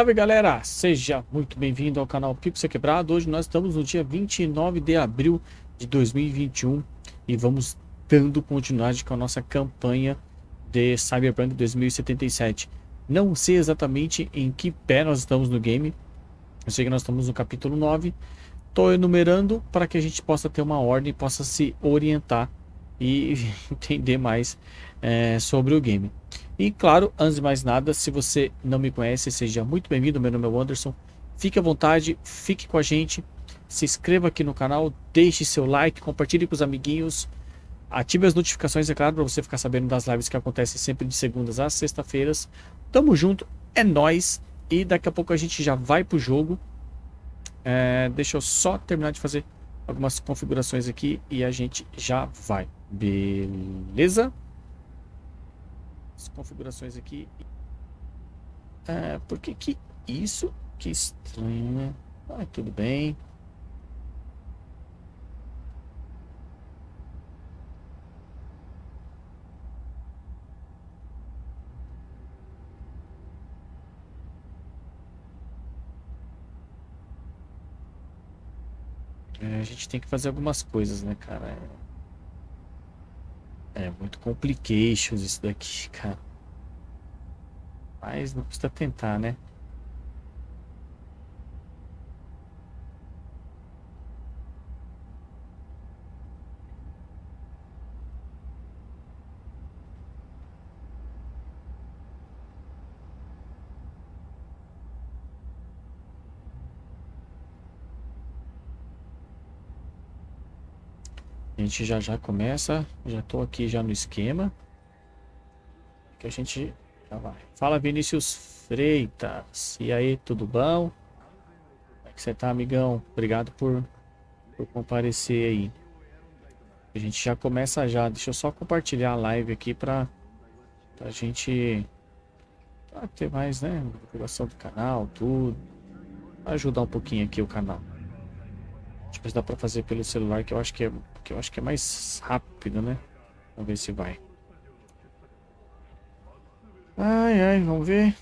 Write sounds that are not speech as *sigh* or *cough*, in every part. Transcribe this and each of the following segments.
Salve galera, seja muito bem-vindo ao canal Pixel Quebrado. Hoje nós estamos no dia 29 de abril de 2021 e vamos dando continuidade com a nossa campanha de Cyberpunk 2077. Não sei exatamente em que pé nós estamos no game, eu sei que nós estamos no capítulo 9. Estou enumerando para que a gente possa ter uma ordem, possa se orientar e *laughs* entender mais é, sobre o game. E claro, antes de mais nada, se você não me conhece, seja muito bem-vindo, meu nome é Anderson. Fique à vontade, fique com a gente, se inscreva aqui no canal, deixe seu like, compartilhe com os amiguinhos, ative as notificações, é claro, para você ficar sabendo das lives que acontecem sempre de segundas às sexta-feiras. Tamo junto, é nós e daqui a pouco a gente já vai pro jogo. É, deixa eu só terminar de fazer algumas configurações aqui e a gente já vai. Beleza? As configurações aqui. É, por que que isso? Que estranho, né? Ah, tudo bem. É, a gente tem que fazer algumas coisas, né, cara? É, muito complications isso daqui, cara. Mas não custa tentar, né? A gente já já começa, já tô aqui já no esquema. Que a gente já vai. Fala Vinícius Freitas. E aí, tudo bom? Como é que você tá, amigão? Obrigado por, por comparecer aí. A gente já começa já. Deixa eu só compartilhar a live aqui pra, pra gente pra ter mais, né? Divulgação do canal, tudo. Pra ajudar um pouquinho aqui o canal. Deixa eu ver se dá pra fazer pelo celular, que eu acho que é, que eu acho que é mais rápido, né? Vamos ver se vai. Ai, ai, vamos ver.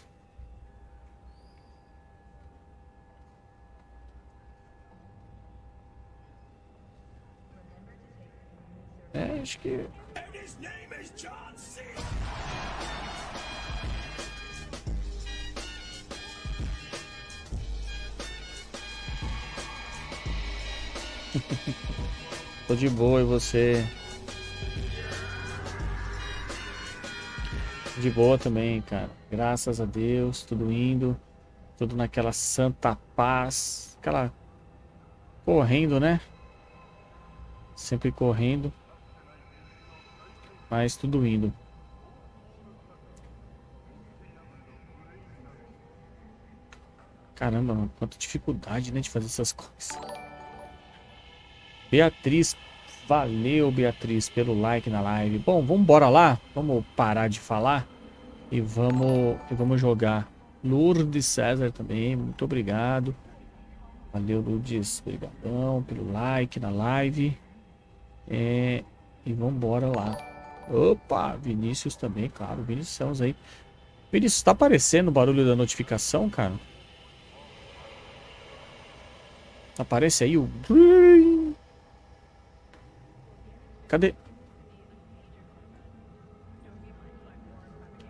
É, acho que... *laughs* Tô de boa e você? De boa também, cara. Graças a Deus, tudo indo. Tudo naquela santa paz. Aquela... Correndo, né? Sempre correndo. Mas tudo indo. Caramba, mano, quanta dificuldade, né, de fazer essas coisas. Beatriz, valeu Beatriz pelo like na live. Bom, vamos embora lá, vamos parar de falar e vamos, e vamos jogar. Lourdes César também, muito obrigado. Valeu Lourdes, obrigadão pelo like na live. É, e vamos embora lá. Opa, Vinícius também, claro, Vinícius aí. Vinícius, tá aparecendo o barulho da notificação, cara? Aparece aí o... Cadê?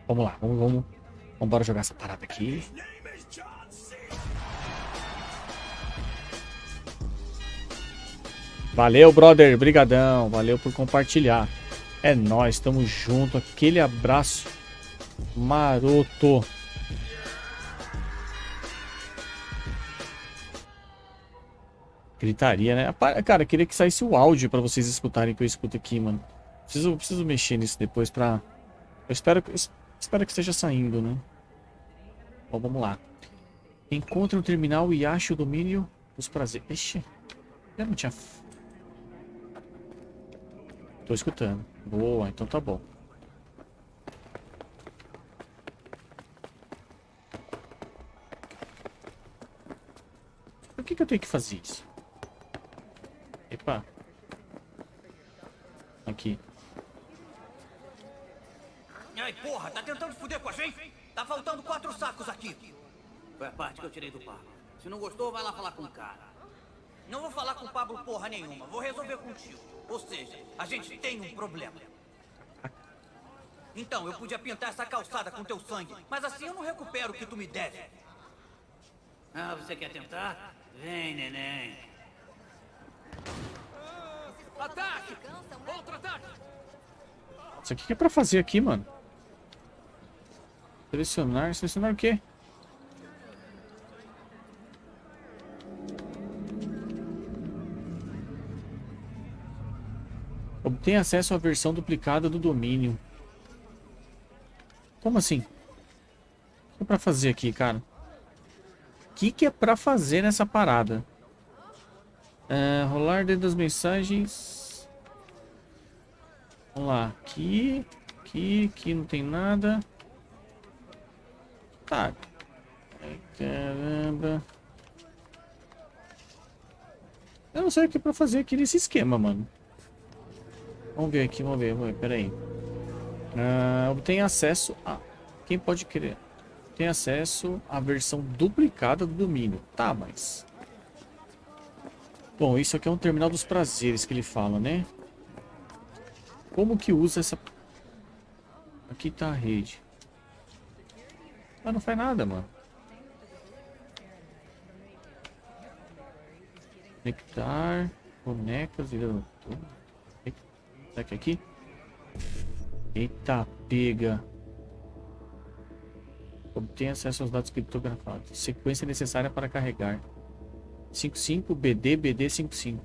Vamos lá, vamos, vamos. Embora jogar essa parada aqui. Valeu, brother. Brigadão. Valeu por compartilhar. É nóis, estamos junto. Aquele abraço maroto. Gritaria, né? Cara, queria que saísse o áudio pra vocês escutarem que eu escuto aqui, mano. Preciso, preciso mexer nisso depois pra... Eu espero, espero que esteja saindo, né? Bom, vamos lá. Encontre no terminal e ache o domínio dos prazeres. Ixi, já não tinha... Tô escutando. Boa, então tá bom. Por que, que eu tenho que fazer isso? Epa. Aqui. Ai, porra, tá tentando foder com a gente? Tá faltando quatro sacos aqui. Foi a parte que eu tirei do Pablo. Se não gostou, vai lá falar com o cara. Não vou falar com o Pablo porra nenhuma. Vou resolver contigo. Ou seja, a gente tem um problema. Então, eu podia pintar essa calçada com teu sangue, mas assim eu não recupero o que tu me deve. Ah, você quer tentar? Vem, neném. Ataque! Outro ataque! Isso aqui que é pra fazer aqui, mano? Selecionar. Selecionar o quê? Obtém acesso à versão duplicada do domínio. Como assim? O que é pra fazer aqui, cara? O que, que é pra fazer nessa parada? É, rolar dentro das mensagens. Vamos lá. Aqui. Aqui. Aqui não tem nada. Tá. Ai, caramba. Eu não sei o que é pra fazer aqui nesse esquema, mano. Vamos ver aqui, vamos ver, vamos ver, pera aí. Uh, obtém acesso a... Quem pode querer? Tem acesso à versão duplicada do domínio. Tá, mas... Bom, isso aqui é um terminal dos prazeres que ele fala, né? Como que usa essa... Aqui tá a rede. Ah, não faz nada, mano. Conectar. Bonecas. Será que é aqui? Eita, pega. Obtenha acesso aos dados criptografados. Sequência necessária para carregar. 55 BD BD 55.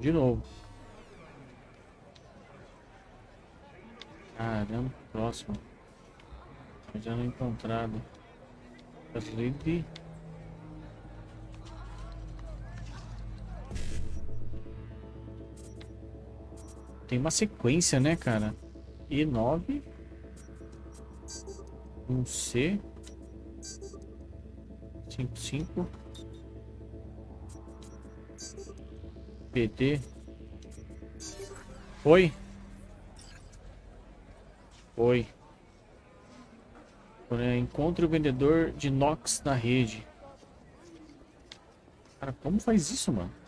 De novo. Caramba, próximo. Já não encontrado. Livre. Tem uma sequência, né, cara? E9. Um C. 55. PT. Oi. Oi. Encontre o vendedor de Nox na rede. Cara, como faz isso, mano?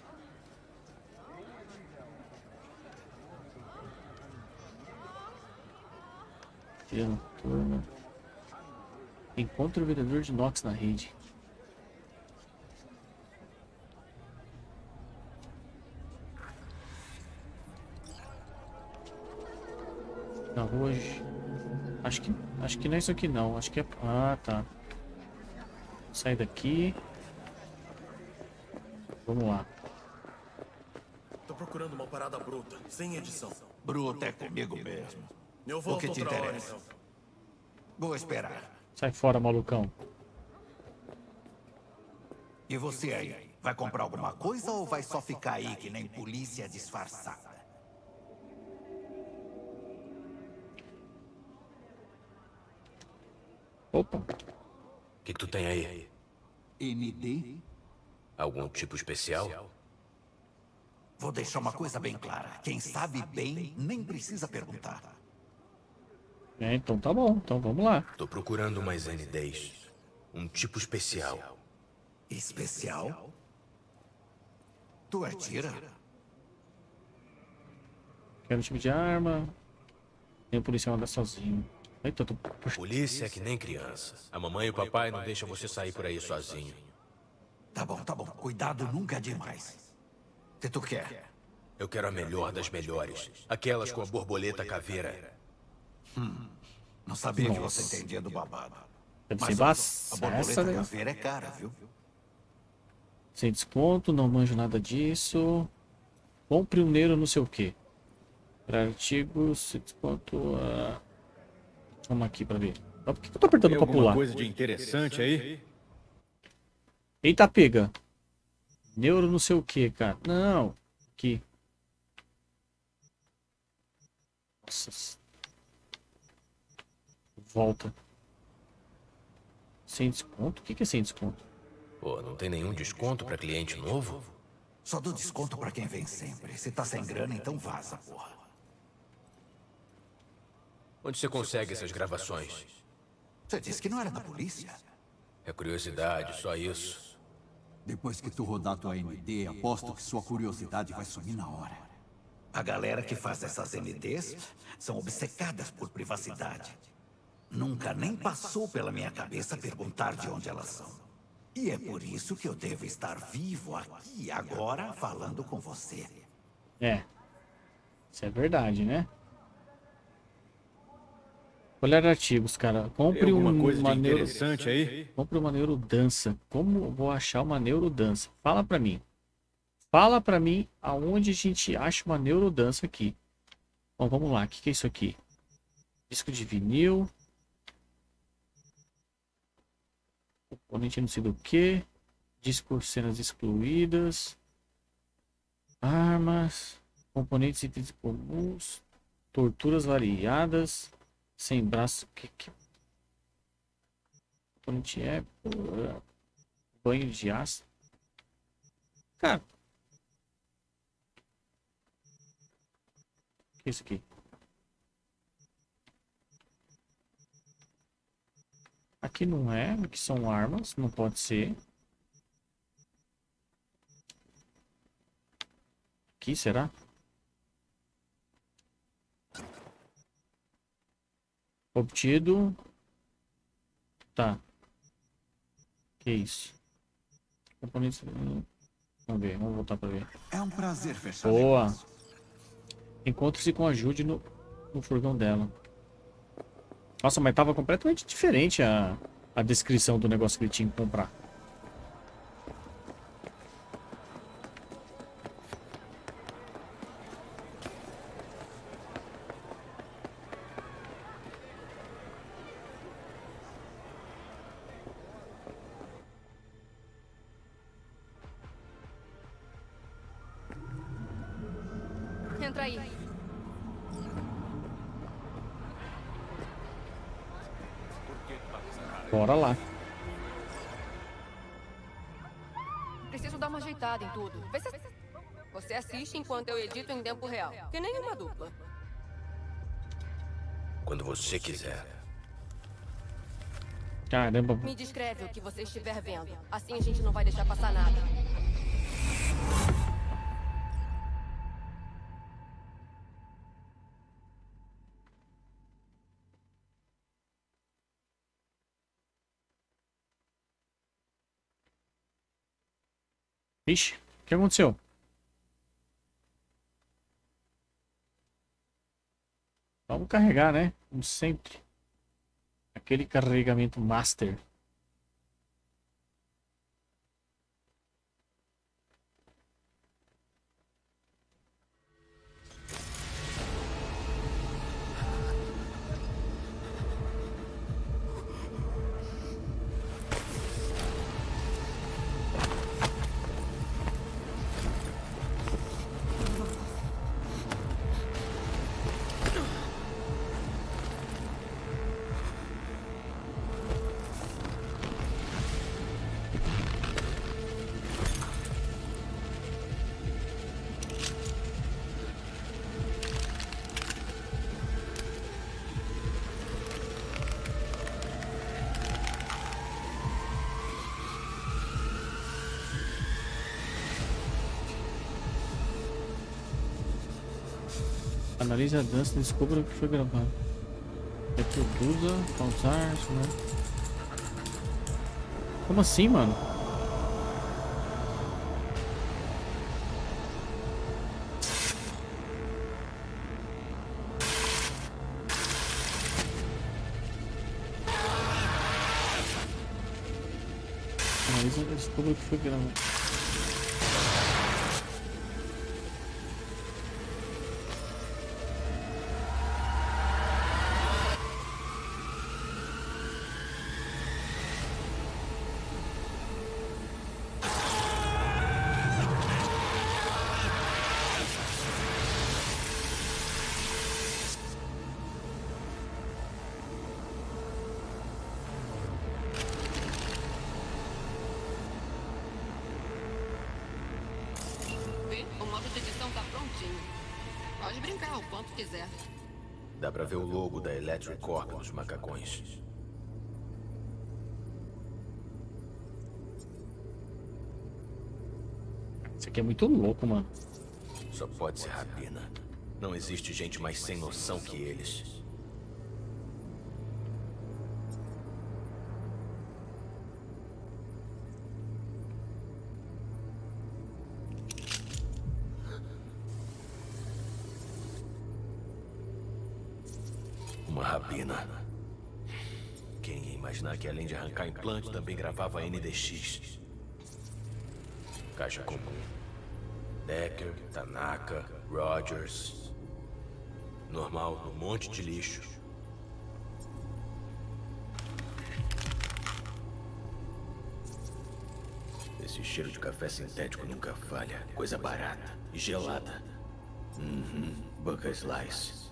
Tira noturna. Encontre o vendedor de Nox na rede. Na rua. Acho que. Acho que não é isso aqui não. Acho que é. Ah, tá. Sai daqui. Vamos lá. Tô procurando uma parada bruta, sem edição. Bruta é comigo mesmo. Eu O que te outra hora, interessa? então. Vou esperar. Sai fora, malucão. E você aí? Vai comprar alguma coisa ou vai só ficar aí que nem polícia disfarçada? Opa. O que, que tu tem aí? ND? Algum tipo especial? Vou deixar uma coisa bem clara. Quem sabe bem nem precisa perguntar. É, então tá bom. Então vamos lá. Tô procurando umas NDs. Um tipo especial. Especial? Tu atira? Quero um tipo de arma. Tem o policial andar sozinho. Eita, tô... Polícia é que nem criança. A mamãe e o papai não deixam você sair por aí sozinho. Tá bom, tá bom. Cuidado nunca é demais. O que tu quer? Eu quero a melhor das melhores. Aquelas com a borboleta caveira. Não sabia que você entendia do babado. Deve Mas ser a, a essa, né? caveira é cara, viu? Sem desconto, não manjo nada disso. Compre um neiro não sei o que. Para artigos, sem desconto. ah, Vamos aqui pra ver. Ah, Por que que eu tô apertando alguma pular? coisa de interessante aí? Eita, pega. Neuro não sei o que, cara. Não. Aqui. Nossa. Volta. Sem desconto? O que, é sem desconto? Pô, não tem nenhum desconto pra cliente novo? Só dou desconto pra quem vem sempre. Se tá sem grana, então vaza, porra. Onde você consegue essas gravações? Você disse que não era da polícia? É curiosidade, só isso. Depois que tu rodar tua ND, aposto que sua curiosidade vai sumir na hora. A galera que faz essas NDs são obcecadas por privacidade. Nunca nem passou pela minha cabeça perguntar de onde elas são. E é por isso que eu devo estar vivo aqui agora falando com você. É. Isso é verdade, né? Olhar artigos, cara. Compre Tem alguma um, coisa uma neuro... interessante aí? Compre uma neurodança. Como eu vou achar uma neurodança? Fala pra mim. Fala pra mim aonde a gente acha uma neurodança aqui. Bom, vamos lá. O que, que é isso aqui? Disco de vinil. Componente não sei do que. Disco cenas excluídas. Armas. Componentes e comuns. Torturas variadas. Sem braço. Que, que... Componente é. Banho de aço. Cara. O que é isso aqui? Aqui não é, aqui são armas, não pode ser. Aqui, será? Obtido. Tá. Que isso? Componentes. Vamos ver, vamos voltar pra ver. É um prazer fechar Boa. Encontre-se com a Jude no, no furgão dela. Nossa, mas tava completamente diferente a, a descrição do negócio que ele tinha que comprar. Eu edito em tempo real. Que nem uma dupla. Quando você quiser. Caramba. Me descreve o que você estiver vendo. Assim a gente não vai deixar passar nada. Ixi, o que aconteceu? Vamos carregar, né? Como sempre. Aquele carregamento master. Analise a dança descubra o que foi gravado. Reproduza, pausar, né? Como assim, mano? E descubra o que foi gravado. Aqui é muito louco, mano. Só pode ser Rabina. Não existe gente mais sem noção que eles. Uma rabina. Quem ia imaginar que além de arrancar implante também gravava NDX? Caixa comum. Decker, Tanaka, Rogers. Normal, um monte de lixo. Esse cheiro de café sintético nunca falha. Coisa barata e gelada. Uhum, Bucker Slice.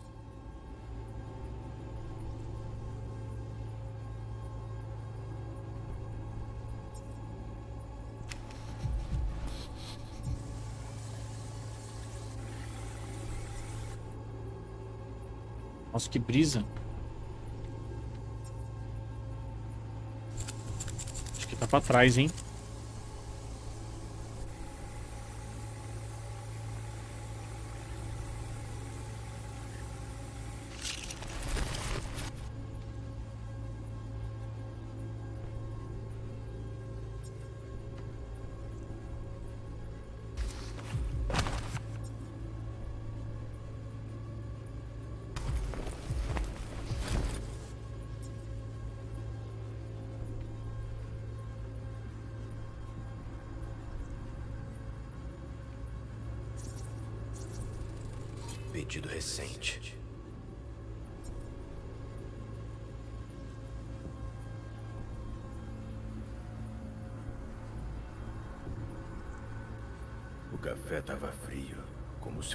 Nossa, que brisa. Acho que tá pra trás, hein?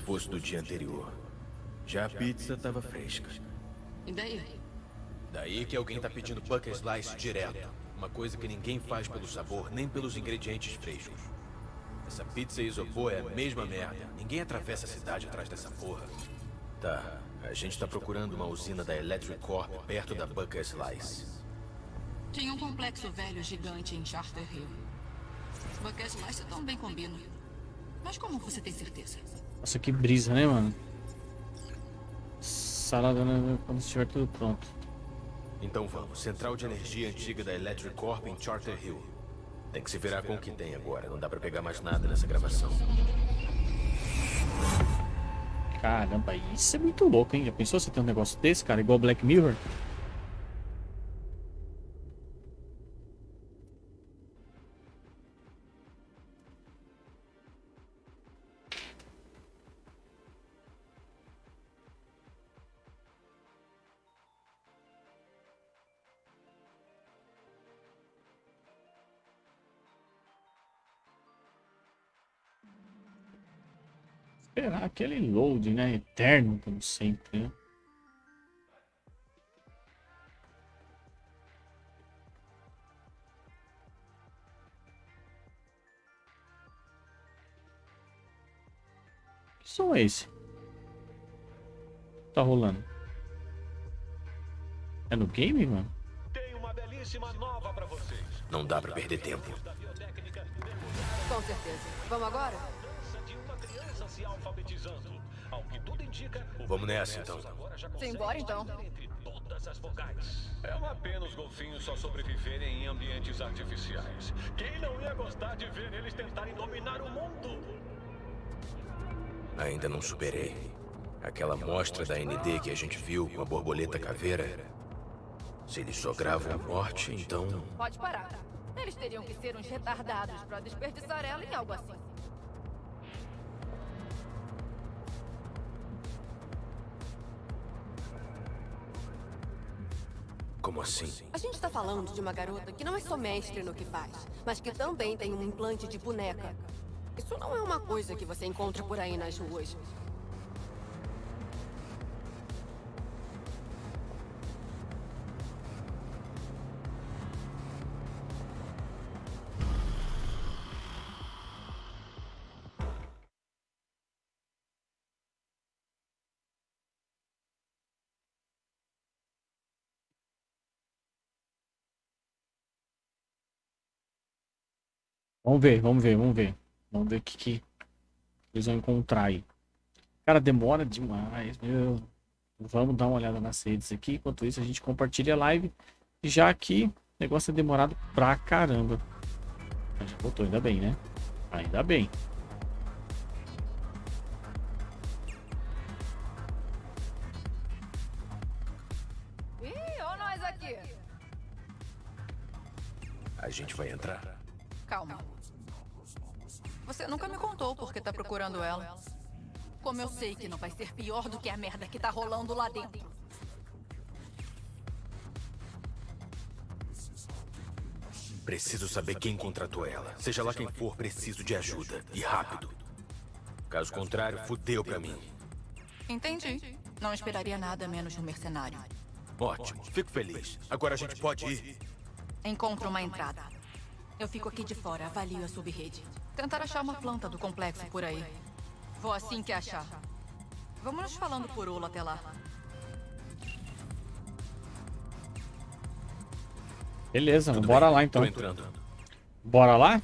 Fosse do dia anterior. Já a pizza estava fresca. E daí? Daí que alguém tá pedindo Bucker Slice direto. Uma coisa que ninguém faz pelo sabor, nem pelos ingredientes frescos. Essa pizza isopor é a mesma merda. Ninguém atravessa a cidade atrás dessa porra. Tá, a gente tá procurando uma usina da Electric Corp perto da Bucker Slice. Tinha um complexo velho gigante em Charter Hill. Buckets Slice também combina. Mas como você tem certeza? Nossa, que brisa, né, mano? Salada né, quando estiver tudo pronto. Então vamos, central de energia antiga da Electric Corp em Charter Hill. Tem que se virar com o que tem agora, não dá pra pegar mais nada nessa gravação. Caramba, isso é muito louco, hein? Já pensou você ter um negócio desse, cara? Igual Black Mirror? Aquele load, né? Eterno, como sempre, né? Que som é esse? Tá rolando. É no game, mano? Tenho uma belíssima nova pra vocês. Não dá pra perder tempo. Com certeza. Vamos agora? Se alfabetizando. Ao que tudo indica, o Vamos nessa, então. então. todas as vogais. É uma pena os golfinhos só sobreviverem em ambientes artificiais. Quem não ia gostar de ver eles tentarem dominar o mundo? Ainda não superei. Aquela amostra da ND que a gente viu com a borboleta caveira. Se eles só gravam a morte, então. Pode parar. Eles teriam que ser uns retardados pra desperdiçar ela em algo assim. Como assim? A gente tá falando de uma garota que não é só mestre no que faz, mas que também tem um implante de boneca. Isso não é uma coisa que você encontra por aí nas ruas. Vamos ver, vamos ver, vamos ver. Vamos ver o que, que eles vão encontrar aí. Cara, demora demais, meu. Vamos dar uma olhada nas redes aqui. Enquanto isso, a gente compartilha a live. E já aqui, o negócio é demorado pra caramba. Já voltou, ainda bem, né? Ainda bem. Ih, ó nós aqui. A gente vai entrar? Calma. Você nunca me contou por que tá procurando ela. Como eu sei que não vai ser pior do que a merda que tá rolando lá dentro. Preciso saber quem contratou ela. Seja lá quem for, preciso de ajuda. E rápido. Caso contrário, fudeu pra mim. Entendi. Não esperaria nada menos de um mercenário. Ótimo, fico feliz. Agora a gente pode ir. Encontro uma entrada. Eu fico aqui de fora, avalio a subrede. Tentar achar uma planta do complexo por aí. Vou assim que achar. Vamos nos falando por Ula até lá. Beleza, bora lá então. Bora lá?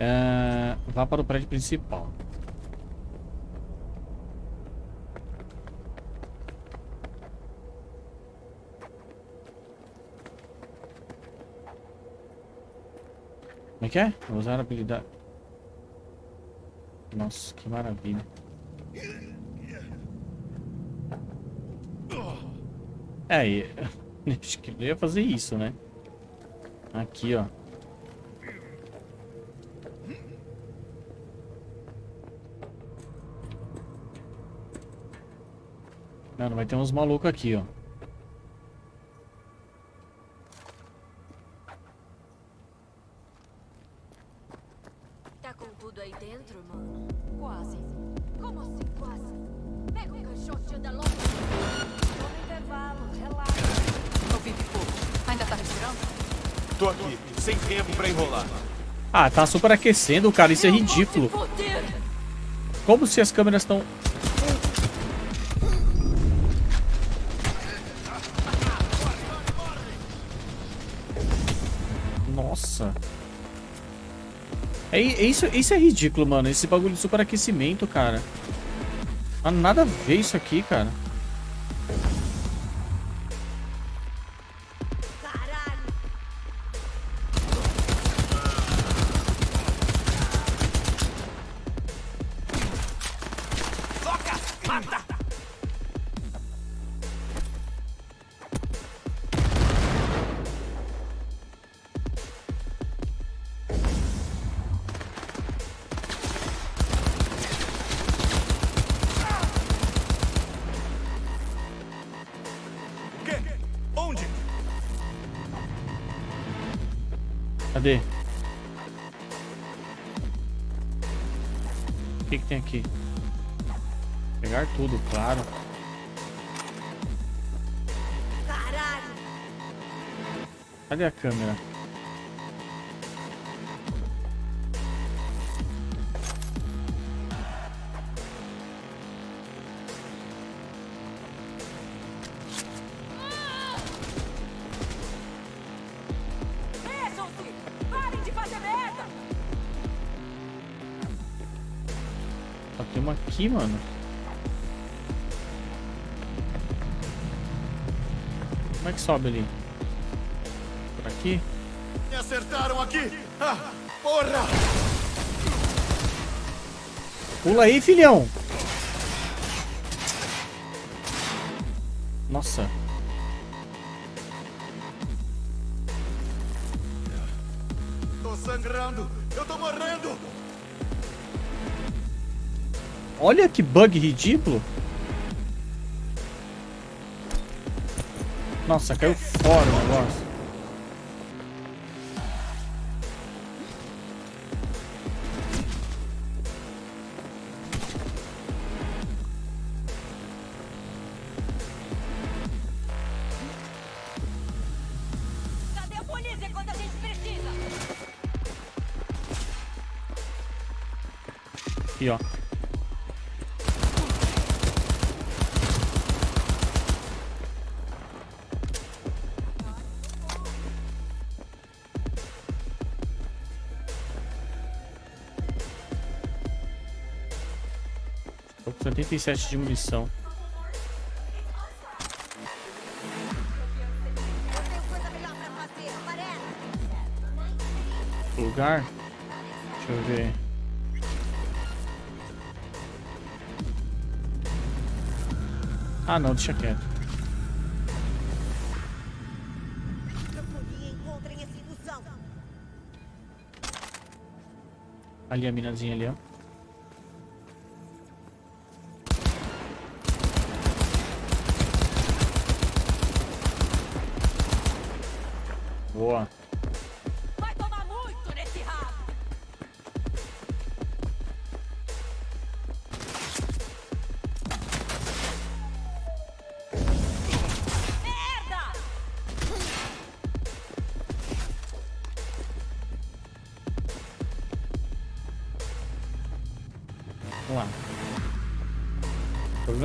É, vá para o prédio principal. Como é que é? Vou usar a habilidade. Nossa, que maravilha. É, *laughs* acho que eu ia fazer isso, né? Aqui, ó. Mano, vai ter uns malucos aqui, ó. Ah, tá superaquecendo, cara. Isso é ridículo. Como se as câmeras estão... Nossa. É, é isso, isso é ridículo, mano. Esse bagulho de superaquecimento, cara. Não há nada a ver isso aqui, cara. Cadê? O que, que tem aqui? Pegar tudo, claro. Caralho! Cadê a câmera? Aqui, mano. Como é que sobe ali? Por aqui? Me acertaram aqui! Ah, porra! Pula aí, filhão! Nossa. Tô sangrando! Olha que bug ridículo. Nossa, caiu fora 47 de munição. Lugar? Deixa eu ver. Ah não, deixa quieto. Ali a minazinha ali, ó.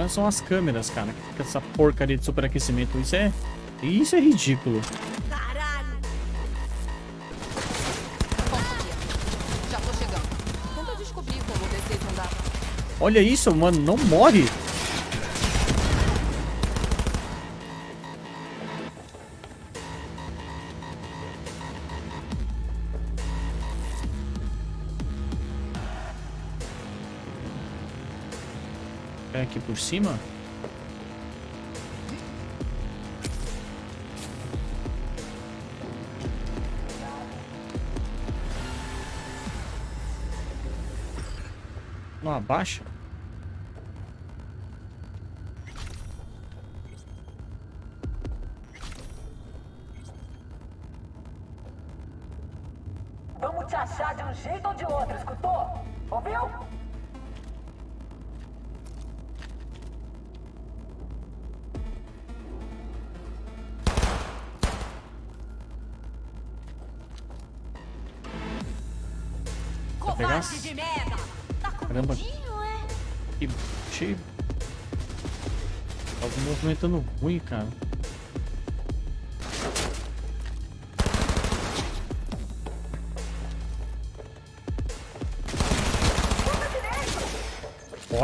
São as câmeras, cara. Que fica essa porcaria de superaquecimento. Isso é. Isso é ridículo. Caralho! Já tô chegando. Tenta descobrir como descer. Olha isso, mano. Não morre. Por cima? Não abaixa?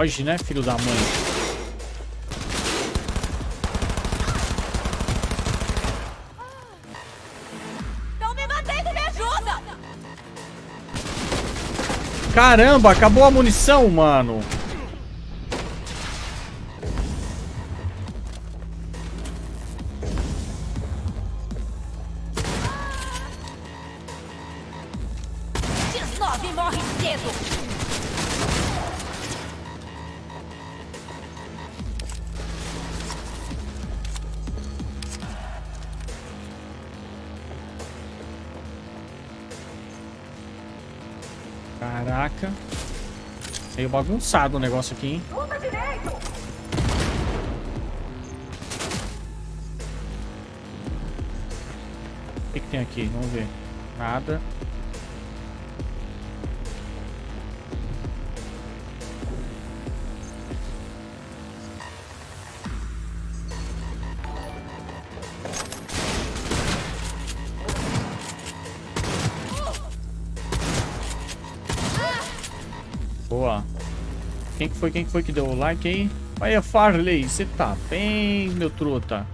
Foge, né, filho da mãe? Não me mantendo, me ajuda! Caramba, acabou a munição, mano. Caraca. Meio bagunçado o negócio aqui, hein? Luta direito! O que, que tem aqui? Vamos ver. Nada. Foi? Quem que foi que deu o like aí? Olha, Farley, você tá bem, meu truta?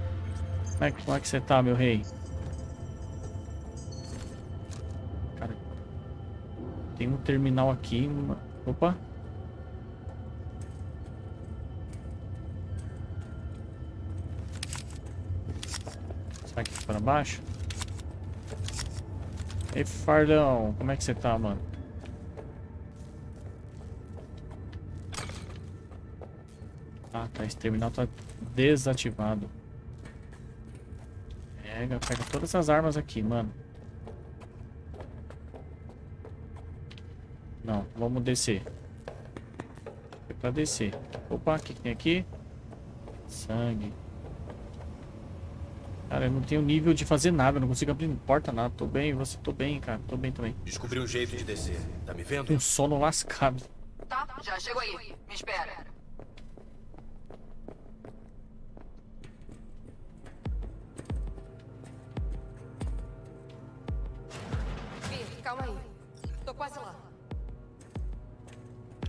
Como é, que- é você tá, meu rei? Cara, tem um terminal aqui. Opa. Será que para baixo? Ei, Fardão, como é que você tá, mano? Tá. Esse terminal tá desativado. Pega, pega todas as armas aqui, mano. Não, vamos descer. Foi pra descer. Opa, o que, que tem aqui? Sangue. Cara, eu não tenho nível de fazer nada, não consigo abrir porta nada. Tô bem, você tô bem, cara. Tô bem também. Descobri um jeito de descer. Tá me vendo? Tô um sono lascado. Tá, já chego aí. Me espera. Quase lá.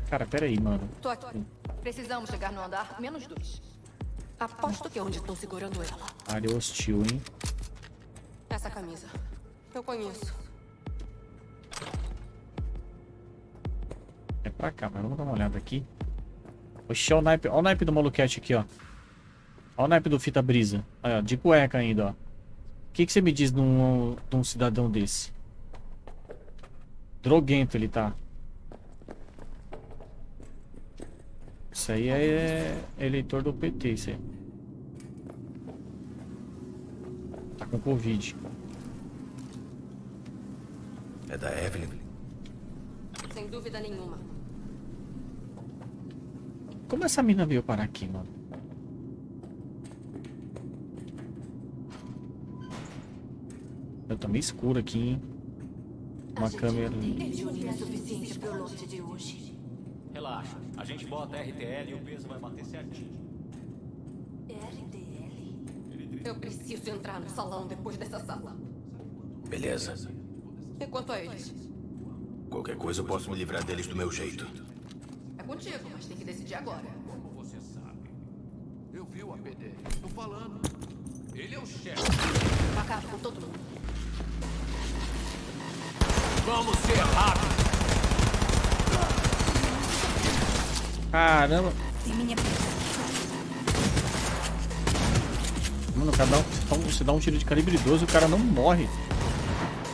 Cara, pera aí, mano. Tô aqui. Precisamos chegar no andar menos dois. Aposto que é onde estão segurando ela. Área hostil, hein? Essa camisa. Eu conheço. É pra cá, mas vamos dar uma olhada aqui. Oxi, olha o naipe, olha o naipe do maluquete aqui, ó. Olha o naipe do fita brisa. Aí, ó, de cueca ainda, ó. O que, que você me diz de um, de um cidadão desse? Droguento ele tá. Isso aí é eleitor do PT, isso aí. Tá com Covid. É da Evelyn? Sem dúvida nenhuma. Como essa mina veio parar aqui, mano? Eu tô meio escuro aqui, hein? Uma câmera. Relaxa, a gente bota RTL e o peso vai bater certinho. RDL? Eu preciso entrar no salão depois dessa sala. Beleza. E quanto a eles? Qualquer coisa eu posso me livrar deles do meu jeito. É contigo, mas tem que decidir agora. Como você sabe? Eu vi o APD. Tô falando. Ele é o chefe. Acaba com todo mundo. Vamos ser rápidos. Caramba. Mano, cada um, você dá um- você dá um tiro de calibre 12 e o cara não morre.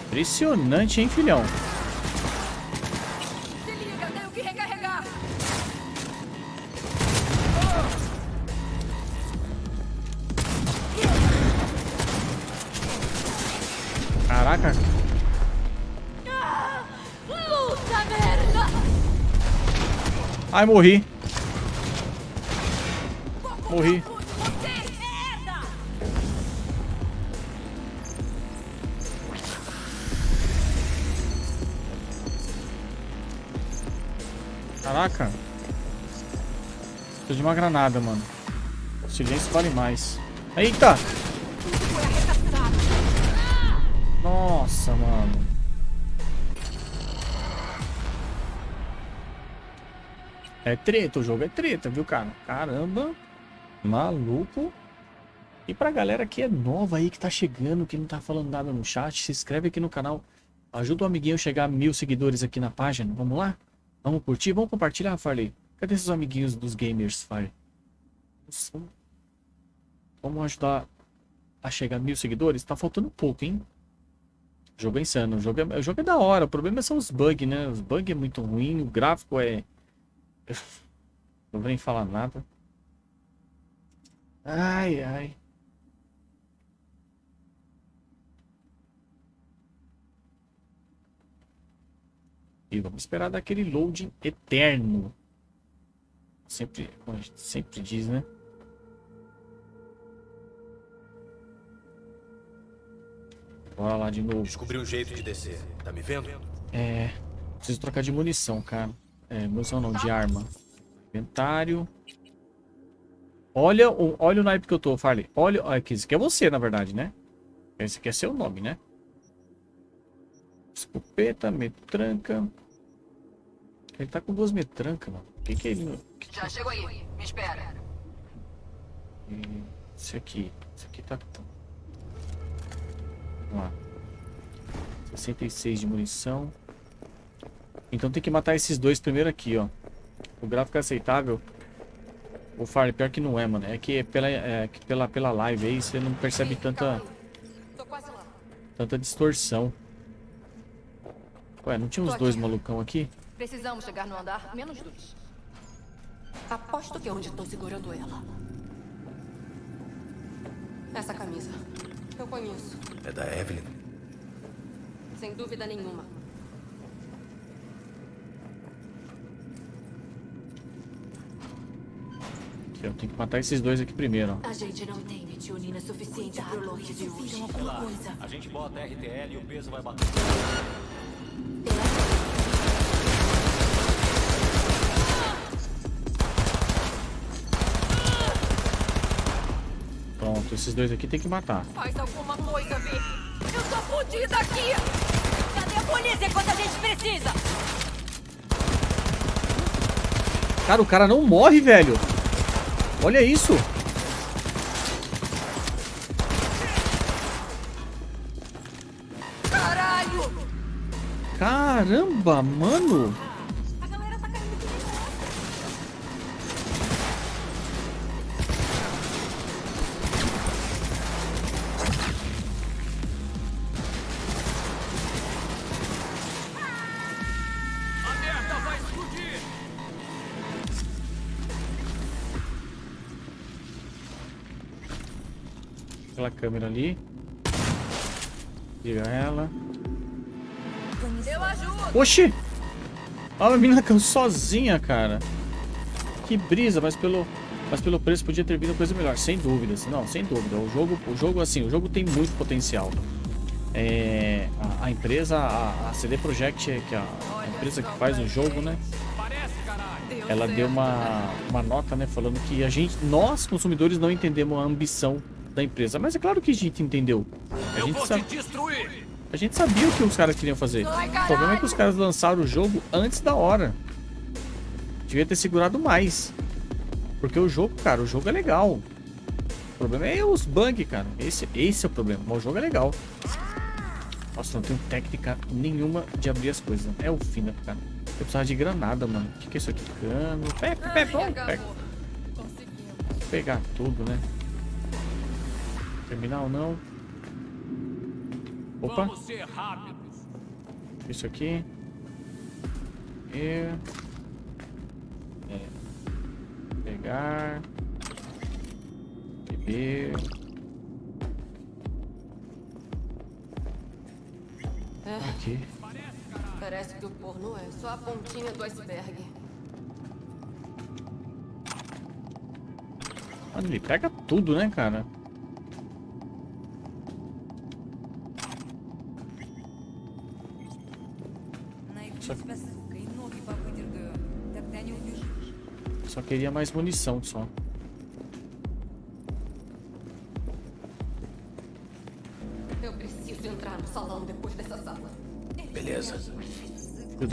Impressionante, hein, filhão? Ai, morri. Morri. Caraca. Preciso de uma granada, mano. Silêncio vale mais. Eita! É treta, o jogo é treta, viu, cara? Caramba. Maluco. E pra galera que é nova aí, que tá chegando, que não tá falando nada no chat, se inscreve aqui no canal. Ajuda o amiguinho a chegar a mil seguidores aqui na página. Vamos lá? Vamos curtir? Vamos compartilhar, Farley? Cadê esses amiguinhos dos gamers, Farley? Vamos ajudar a chegar a mil seguidores? Tá faltando pouco, hein? O jogo é insano. O jogo é, o jogo é da hora. O problema são os bugs, né? Os bugs é muito ruim. O gráfico é... Não vou nem falar nada. Ai, ai. E vamos esperar daquele loading eterno. Sempre, como a gente sempre diz, né? Bora lá de novo. Descobri um jeito de descer. Tá me vendo? É. Preciso trocar de munição, cara. É, munição não, de arma. Inventário. Olha o, olha o naipe que eu tô, Farley. Olha. olha aqui, esse aqui é você, na verdade, né? Esse aqui é seu nome, né? Escopeta, metranca. Ele tá com duas metrancas, mano. O que que é ele... que- Já chego aí. Me espera. Esse aqui. Esse aqui tá... Vamos lá. 66 de munição. Então tem que matar esses dois primeiro aqui, ó. O gráfico é aceitável. O Farley, pior que não é, mano. É que pela, é que pela, pela live aí você não percebe tanta, Tô quase lá. tanta distorção. Ué, não tinha uns dois malucão aqui? Precisamos chegar no andar menos dois. Aposto que é onde estão segurando ela. Essa camisa. Eu conheço. É da Evelyn? Sem dúvida nenhuma. Aqui, eu tenho que matar esses dois aqui primeiro, ó. A gente não tem metionina suficiente pro lote de hoje. Relaxa, a gente bota RTL e o peso vai bater. Pronto, esses dois aqui tem que matar. Faz alguma coisa, Vi. Eu tô fodida aqui. Cadê a polícia quando a gente precisa? Cara, o cara não morre, velho. Olha isso. Caralho! Caramba, mano. Câmera ali. Liga ela. Eu ajudo! Oxi! Olha a menina caiu sozinha, cara. Que brisa, mas pelo, mas pelo preço podia ter vindo coisa melhor, sem dúvidas. Não, sem dúvida. O jogo, o jogo assim, o jogo tem muito potencial. É, a, a empresa, a, a CD Projekt, que é a, a empresa que faz o jogo, né? Ela deu uma, uma nota, né, falando que a gente, nós consumidores não entendemos a ambição da empresa. Mas é claro que a gente entendeu. A Eu gente vou sabe, te destruir! a gente sabia o que os caras queriam fazer. O problema é que os caras lançaram o jogo antes da hora. Devia ter segurado mais. Porque o jogo, cara, o jogo é legal. O problema é os bugs, cara. Esse, esse é o problema. Mas o jogo é legal. Nossa, não tenho técnica nenhuma de abrir as coisas. É o fim da cara. Eu precisava de granada, mano. O que, que é isso aqui? Cano. Pega, pega, Ai, pega. Vou pegar tudo, né? Terminal não. Opa, Vamos ser rápidos! isso aqui. E... É. Pegar. Beber. É, Aqui. parece que o porno é só a pontinha do iceberg. Mano, ele pega tudo, né, cara? Só, só queria mais munição, só. Eu preciso entrar no salão depois dessa sala. Beleza. Filho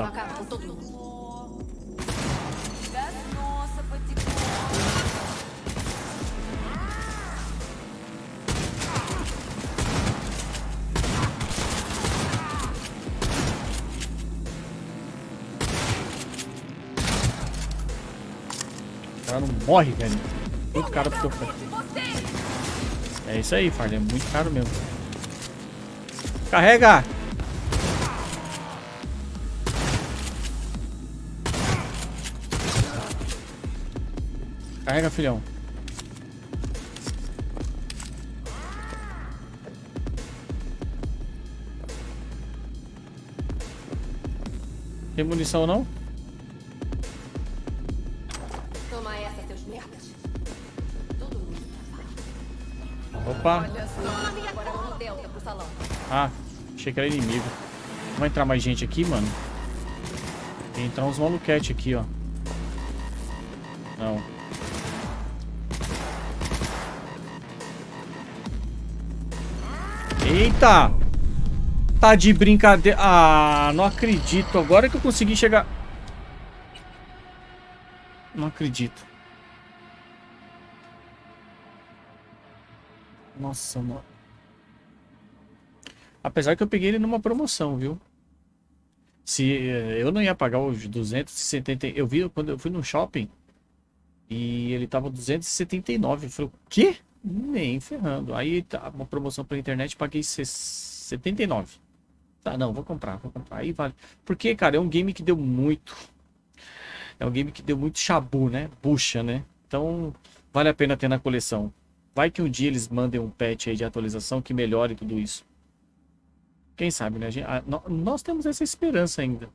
morre, velho. Muito caro pro que eu faço. É isso aí, Farley. É muito caro mesmo. Carrega! Carrega, filhão. Tem munição não? Achei que era inimigo. Vai entrar mais gente aqui, mano? Tem entrar uns maluquete aqui, ó. Não. Eita! Tá de brincadeira. Ah, não acredito. Agora que eu consegui chegar... Não acredito. Nossa, mano. Apesar que eu peguei ele numa promoção, viu? Se eh, eu não ia pagar os 270, eu vi quando eu fui no shopping e ele tava 279. Eu falei, o quê? Nem ferrando. Aí tá uma promoção pela internet, paguei 79. Tá, não, vou comprar, vou comprar. Aí vale. Porque, cara, é um game que deu muito. É um game que deu muito chabu, né? Bucha, né? Então, vale a pena ter na coleção. Vai que um dia eles mandem um patch aí de atualização que melhore tudo isso. Quem sabe, né? Gente- a- nó- nós temos essa esperança ainda.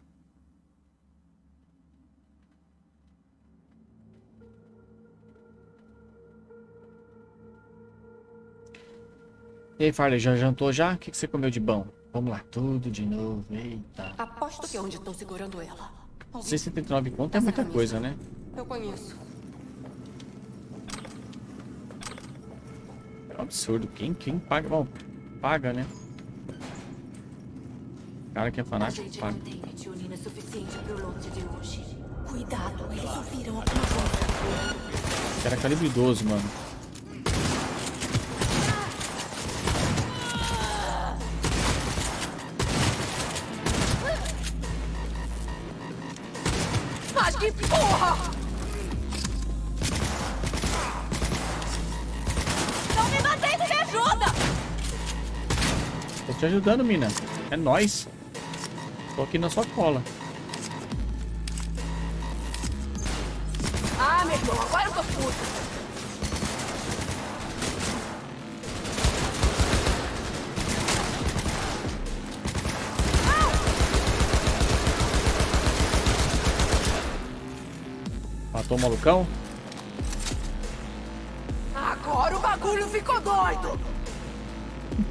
E aí, Farley, já jantou já? O que, que você comeu de bom? Vamos lá, tudo de novo. Eita. Aposto que é onde estão segurando ela. 679 conto é muita coisa, né? Eu conheço. É um absurdo. Quem, quem paga? Bom, paga, né? Cara que é fanático paga. Cuidado, eles ouviram alguma coisa. Era calibre 12, mano. Mas que porra! Não me mantém, me ajuda! Tô te ajudando, mina. É nóis. Tô aqui na sua cola. Ah, meu irmão, agora eu tô puto. Matou o malucão? Agora o bagulho ficou doido!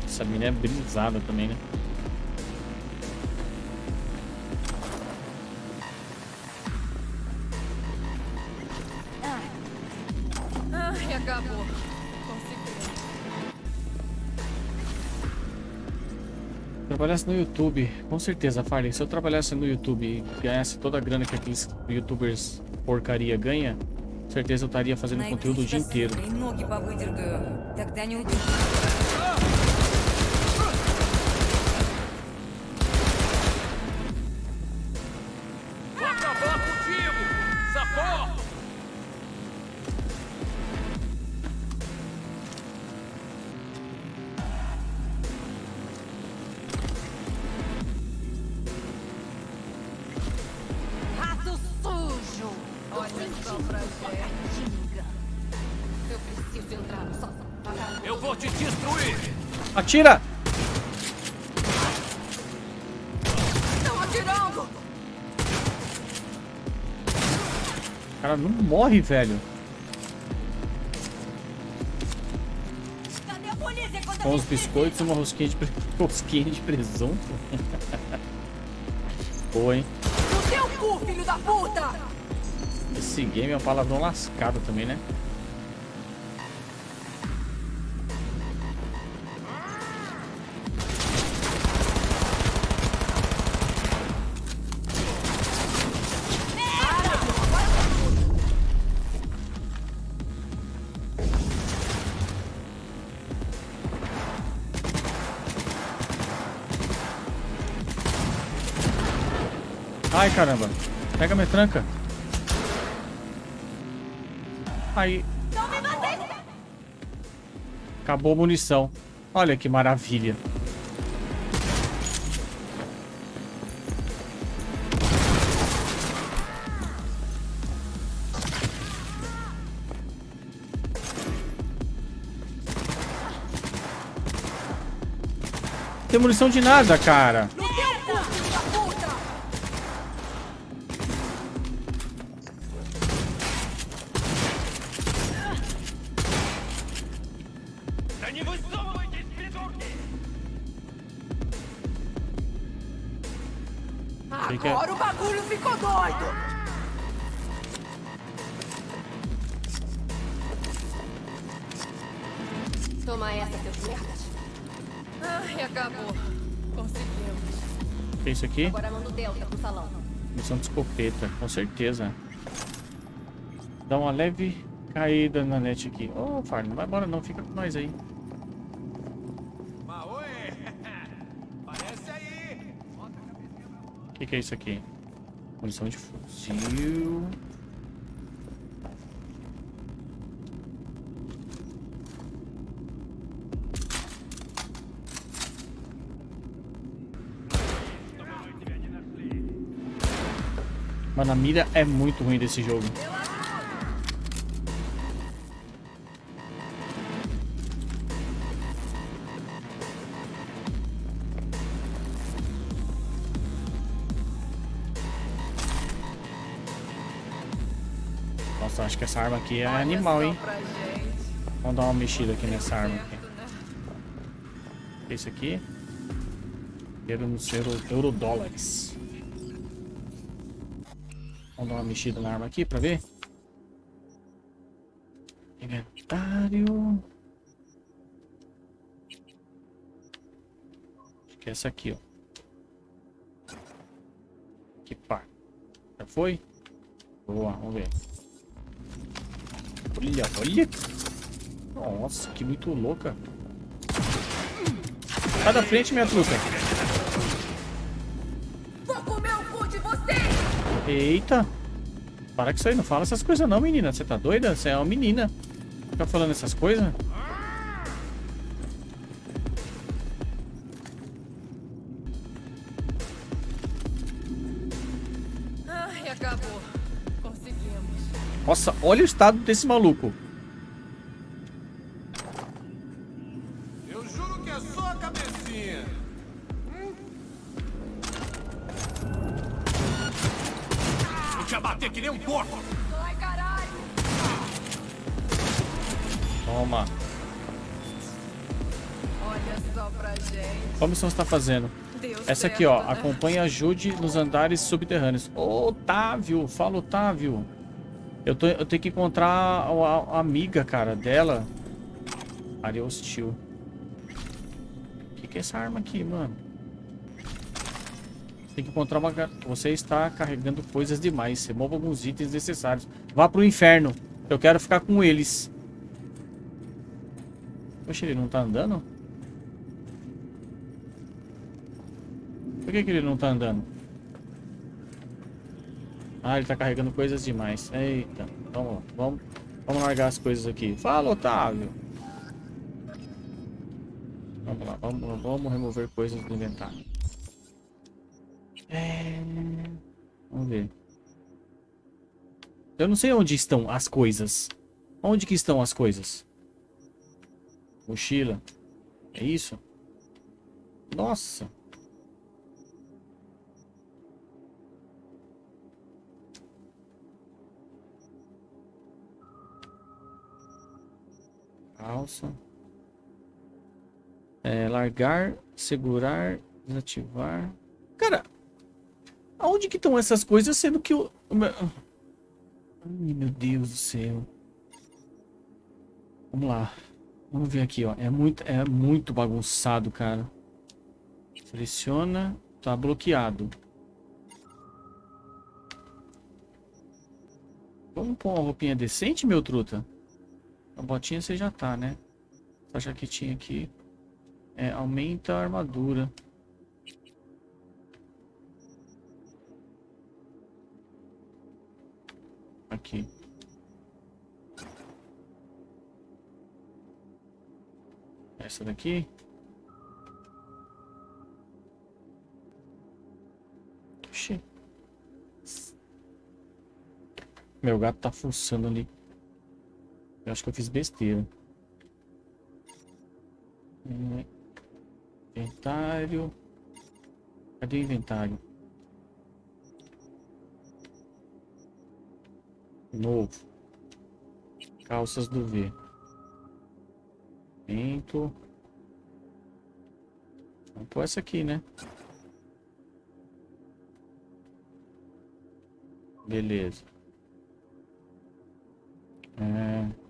Essa mina é brisada também, né? Trabalhasse no YouTube, com certeza, Farley. Se eu trabalhasse no YouTube e ganhasse toda a grana que aqueles youtubers porcaria ganha, com certeza eu estaria fazendo conteúdo o dia inteiro. Atira! Estão atirando! O cara não morre, velho. Com os biscoitos e uma rosquinha de, *laughs* rosquinha de presunto. *laughs* Boa, hein? No teu cu, filho da puta! Esse game é um palavrão lascado também, né? Ai, caramba. Pega minha tranca. Aí. Acabou a munição. Olha que maravilha. Tem munição de nada, cara. Aqui? Agora manda o Delta pro salão. Missão de escopeta, com certeza. Dá uma leve caída na net aqui. Ô, oh, Farno, não vai embora não, fica com nós aí. Maoi! *laughs* Parece aí! O que, que é isso aqui? Munição de fuzil. Mano, a mira é muito ruim desse jogo. Nossa, acho que essa arma aqui é animal, hein? Vamos dar uma mexida aqui nessa arma aqui. Esse aqui. Euro nos euro, eurodólares. Uma mexida na arma aqui pra ver. Inventário. Acho que é essa aqui, ó. Que pá. Já foi? Boa, vamos ver. Olha, olha. Nossa, que muito louca. Sai da frente, minha truta. Vou comer o cu de você! Eita. Para com isso aí, não fala essas coisas não, menina. Você tá doida? Você é uma menina. Fica falando essas coisas? Ai, acabou. Conseguimos. Nossa, olha o estado desse maluco. Está fazendo? Deu Essa aqui, ó. né? Acompanhe e ajude nos andares subterrâneos. Ô, Otávio. Fala, Otávio. Eu, tô, eu tenho que encontrar a, a- a amiga, cara, dela. Área hostil. O que, que é essa arma aqui, mano? Tem que encontrar uma... Você está carregando coisas demais. Remova alguns itens necessários. Vá pro inferno. Eu quero ficar com eles. Poxa, ele não tá andando? Por que, que ele não tá andando? Ah, ele tá carregando coisas demais. Eita. Vamos lá. Vamos, vamos largar as coisas aqui. Fala, Otávio. Vamos lá. Vamos, vamos remover coisas do inventário. É... Vamos ver. Eu não sei onde estão as coisas. Onde que estão as coisas? Mochila. É isso? Nossa. Calça. É, largar, segurar, desativar. Cara, aonde que estão essas coisas sendo que o... Ai, meu Deus do céu. Vamos lá. Vamos ver aqui, ó. É muito, é muito bagunçado, cara. Seleciona. Tá bloqueado. Vamos pôr uma roupinha decente, meu truta? A botinha você já tá, né? Essa jaquetinha aqui. É, aumenta a armadura. Aqui. Essa daqui. Oxi. Meu gato tá fuçando ali. Eu acho que eu fiz besteira. É, Inventário. Cadê o inventário? Novo. Calças do V. Vento. Vamos pôr essa aqui, né? Beleza. É...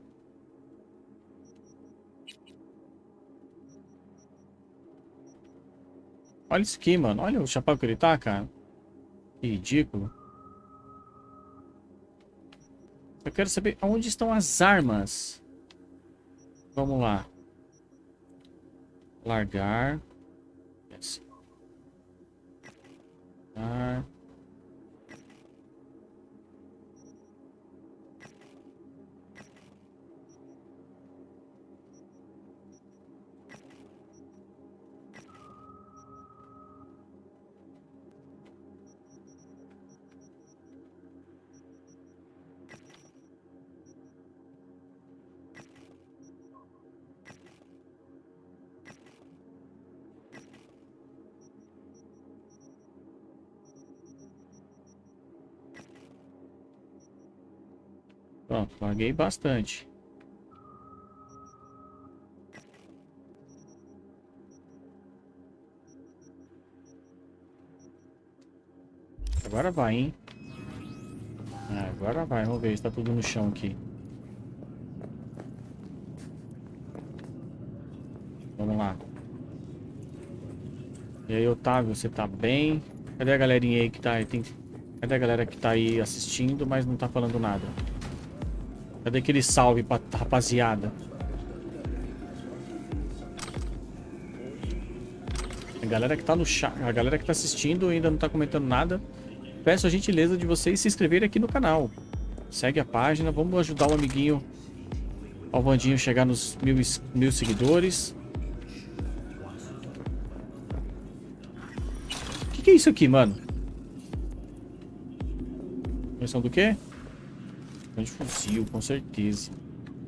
Olha isso aqui, mano. Olha o chapéu que ele tá, cara. Que ridículo. Eu quero saber onde estão as armas. Vamos lá. Largar. Largar. Pronto, larguei bastante. Agora vai, hein? Agora vai, vamos ver se tá tudo no chão aqui. Vamos lá. E aí, Otávio, você tá bem? Cadê a galerinha aí que tá aí? Tem Cadê a galera que tá aí assistindo, mas não tá falando nada? Cadê aquele salve pra rapaziada? A galera que tá no chat, a galera que tá assistindo ainda não tá comentando nada. Peço a gentileza de vocês se inscreverem aqui no canal. Segue a página, vamos ajudar o amiguinho ao Vandinho chegar nos mil, mil seguidores. O que, que é isso aqui, mano? Munição do quê? De fuzil, com certeza.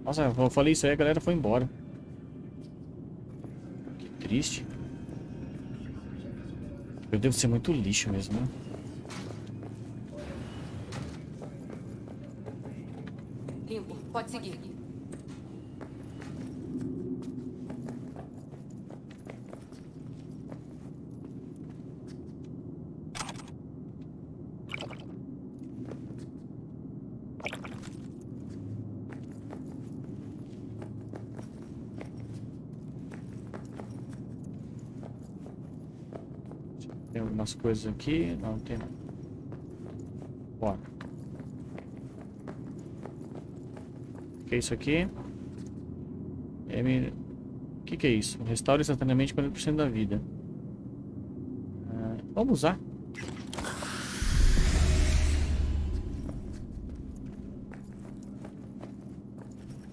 Nossa, eu falei isso aí, a galera foi embora. Que triste. Eu devo ser muito lixo mesmo, né? Algumas coisas aqui. Não, tem. Bora. O que é isso aqui? M... Que, que é isso? Restaura instantaneamente 40% da vida. Ah, vamos usar.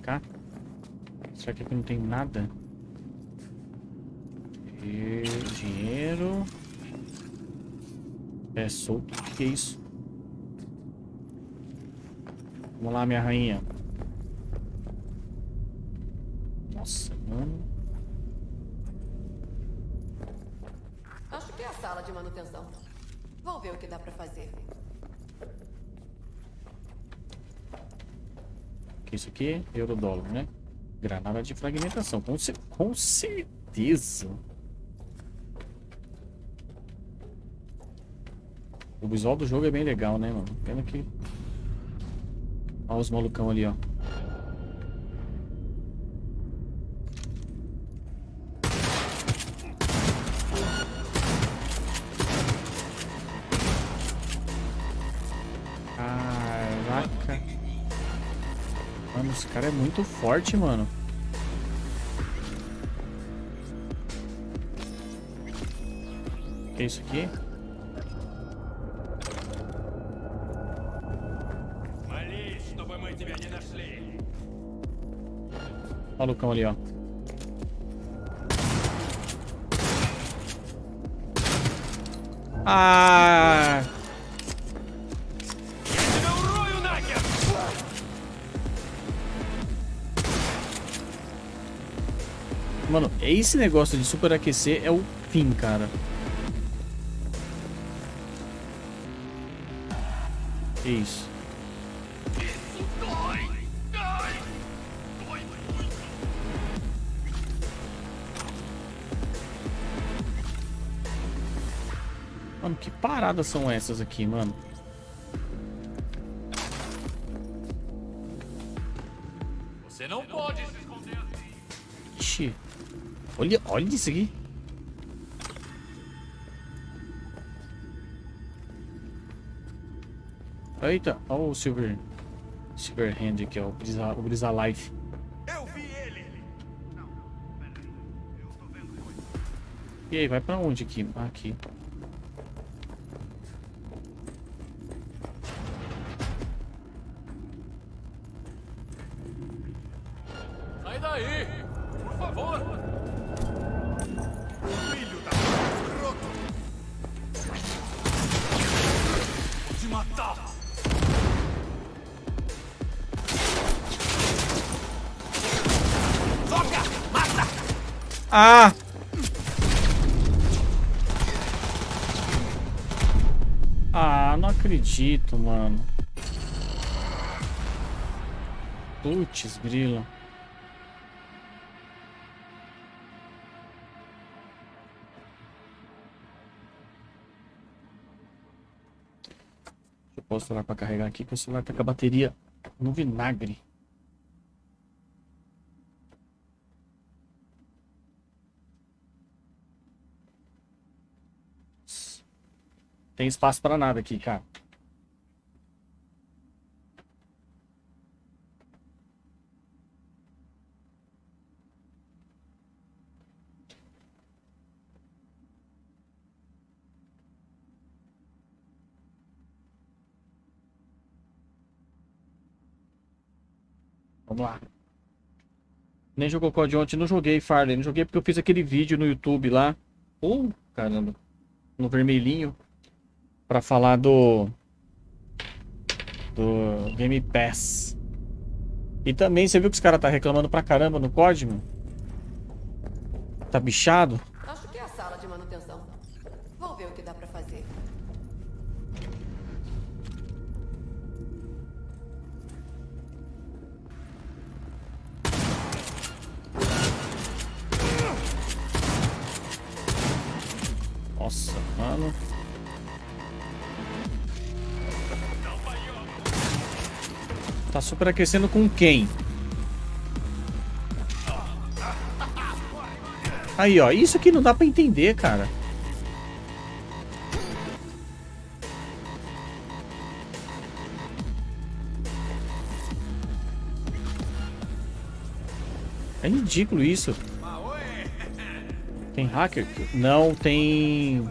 Cá. Será que aqui não tem nada? E... Dinheiro. É solto. O que, é isso? Vamos lá, minha rainha. Nossa, mano. Acho que é a sala de manutenção. Vou ver o que dá pra fazer. Isso aqui? Eurodólar, né? Granada de fragmentação. Com, cer com certeza. O visual do jogo é bem legal, né, mano? Pena que... Olha os malucão ali, ó. Caraca. Mano, esse cara é muito forte, mano. O que é isso aqui? Malucão ali, ó. Ah! Mano, esse negócio de superaquecer é o fim, cara. Que isso? Que paradas são essas aqui, mano? Você não pode se esconder assim. Ixi. Olha, olha isso aqui. Eita, olha o Silver... Silver Hand aqui, ó. O Brisa, o Brisa Life. Eu vi ele! E aí, vai pra onde aqui? Ah, aqui. Ah! Ah, não acredito, mano. Putz, grilo. Eu posso celular pra carregar aqui, que o celular tá com a bateria no vinagre. Tem espaço pra nada aqui, cara. Vamos lá. Nem jogou COD ontem, não joguei Farley, não joguei porque eu fiz aquele vídeo no YouTube lá. Uh, caramba, no vermelhinho. Pra falar do... Do Game Pass. E também, você viu que os caras tá reclamando pra caramba no COD, mano? Tá bichado? Acho que é a sala de manutenção. Vou ver o que dá pra fazer. Nossa, mano. Tá superaquecendo com quem? Aí, ó. Isso aqui não dá pra entender, cara. É ridículo isso. Tem hacker? Não, tem...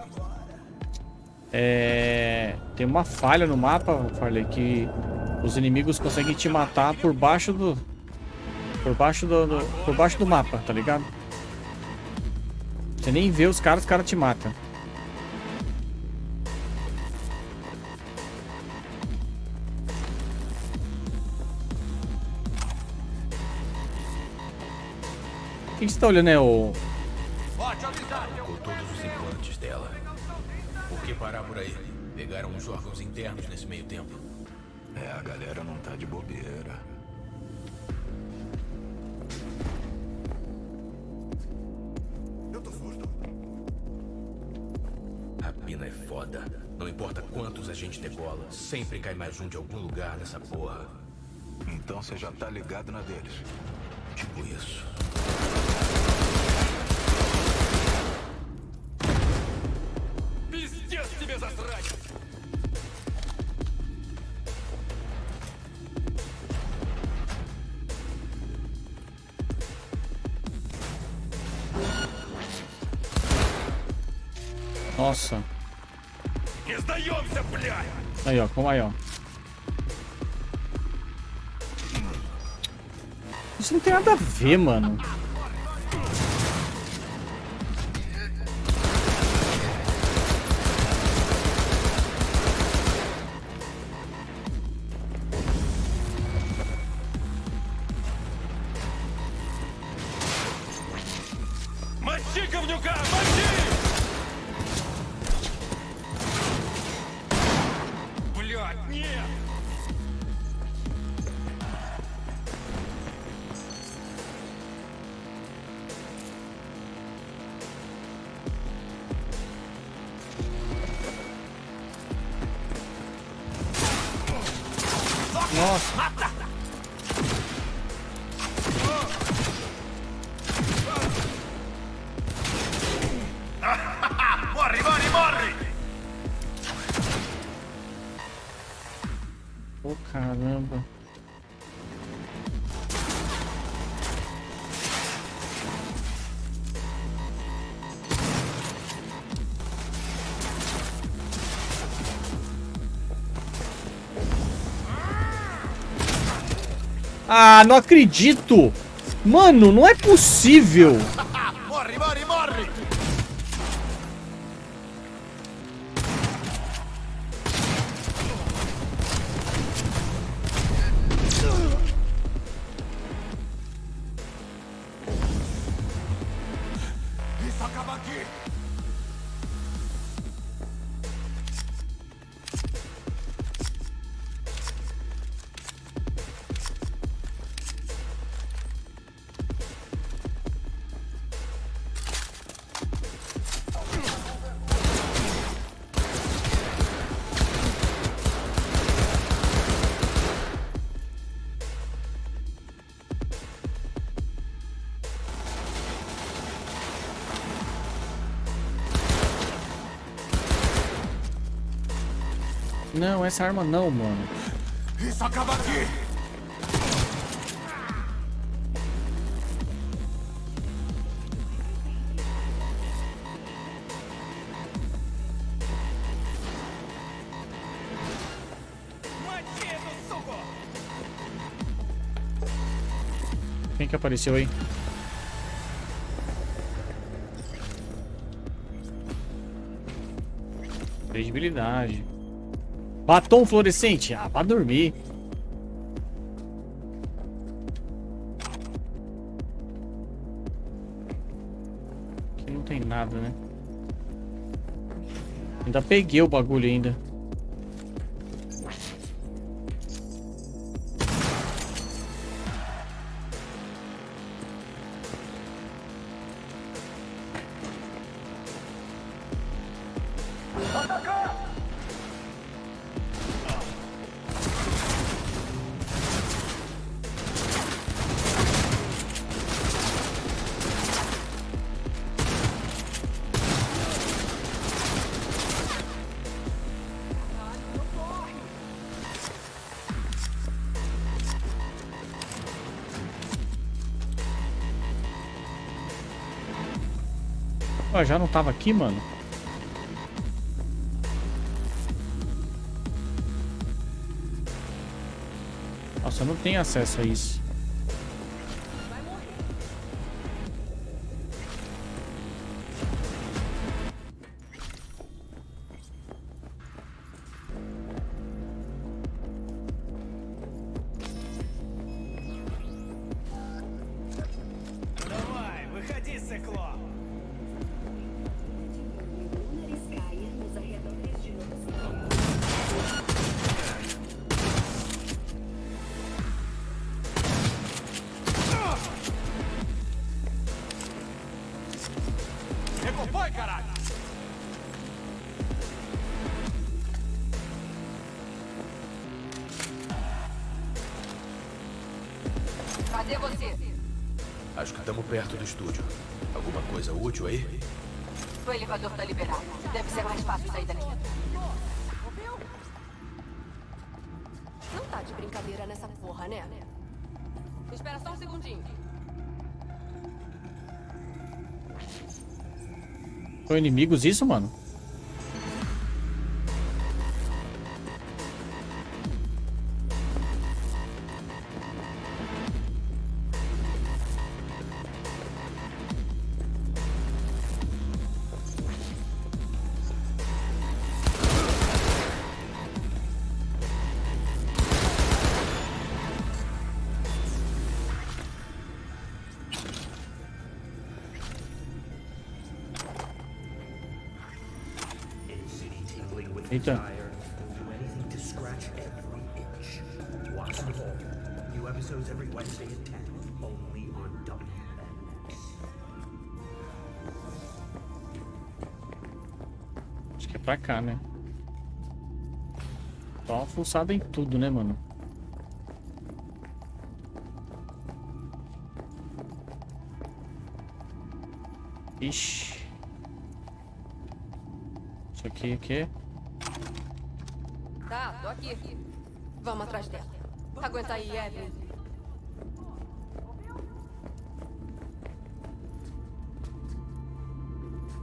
É... Tem uma falha no mapa, falei que os inimigos conseguem te matar por baixo do... Por baixo do, do... Por baixo do mapa, tá ligado? Você nem vê os caras, os caras te matam. O que você tá olhando, é o... Arrancou todos os implantes dela. Por que parar por aí? Pegaram os órgãos internos nesse meio tempo. É, a galera não tá de bobeira. A pina é foda. Não importa quantos a gente degola, sempre cai mais um de algum lugar nessa porra. Então você já tá ligado na deles. Tipo isso. Nossa. Aí, ó. Como aí, ó. Isso não tem nada a ver, mano. Ah, não acredito! Mano, não é possível! Não, essa arma não, mano. Isso acaba aqui! Quem que apareceu aí? Credibilidade. Batom fluorescente. Ah, pra dormir. Aqui não tem nada, né? Ainda peguei o bagulho ainda. Ué, já não tava aqui, mano? Nossa, eu não tenho acesso a isso. Estamos perto do estúdio. Alguma coisa útil aí? O elevador tá liberado. Deve ser mais fácil sair daqui. Não tá de brincadeira nessa porra, né? Espera só um segundinho. São inimigos isso, mano? Fuçada em tudo, né, mano? Ixi. Isso aqui, o quê? Tá, tô aqui. Vamos atrás dela. Aguenta aí, Evelyn.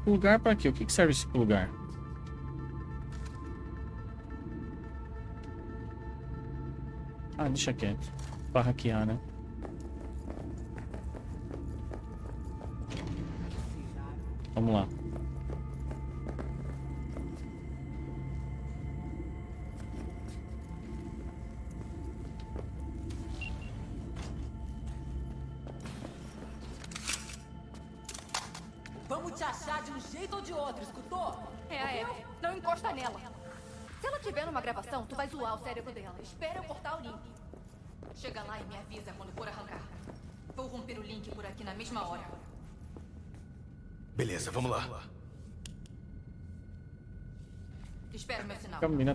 Lugar pra quê? O que que serve esse lugar? Deixa quieto. Pra hackear, né? Vamos lá.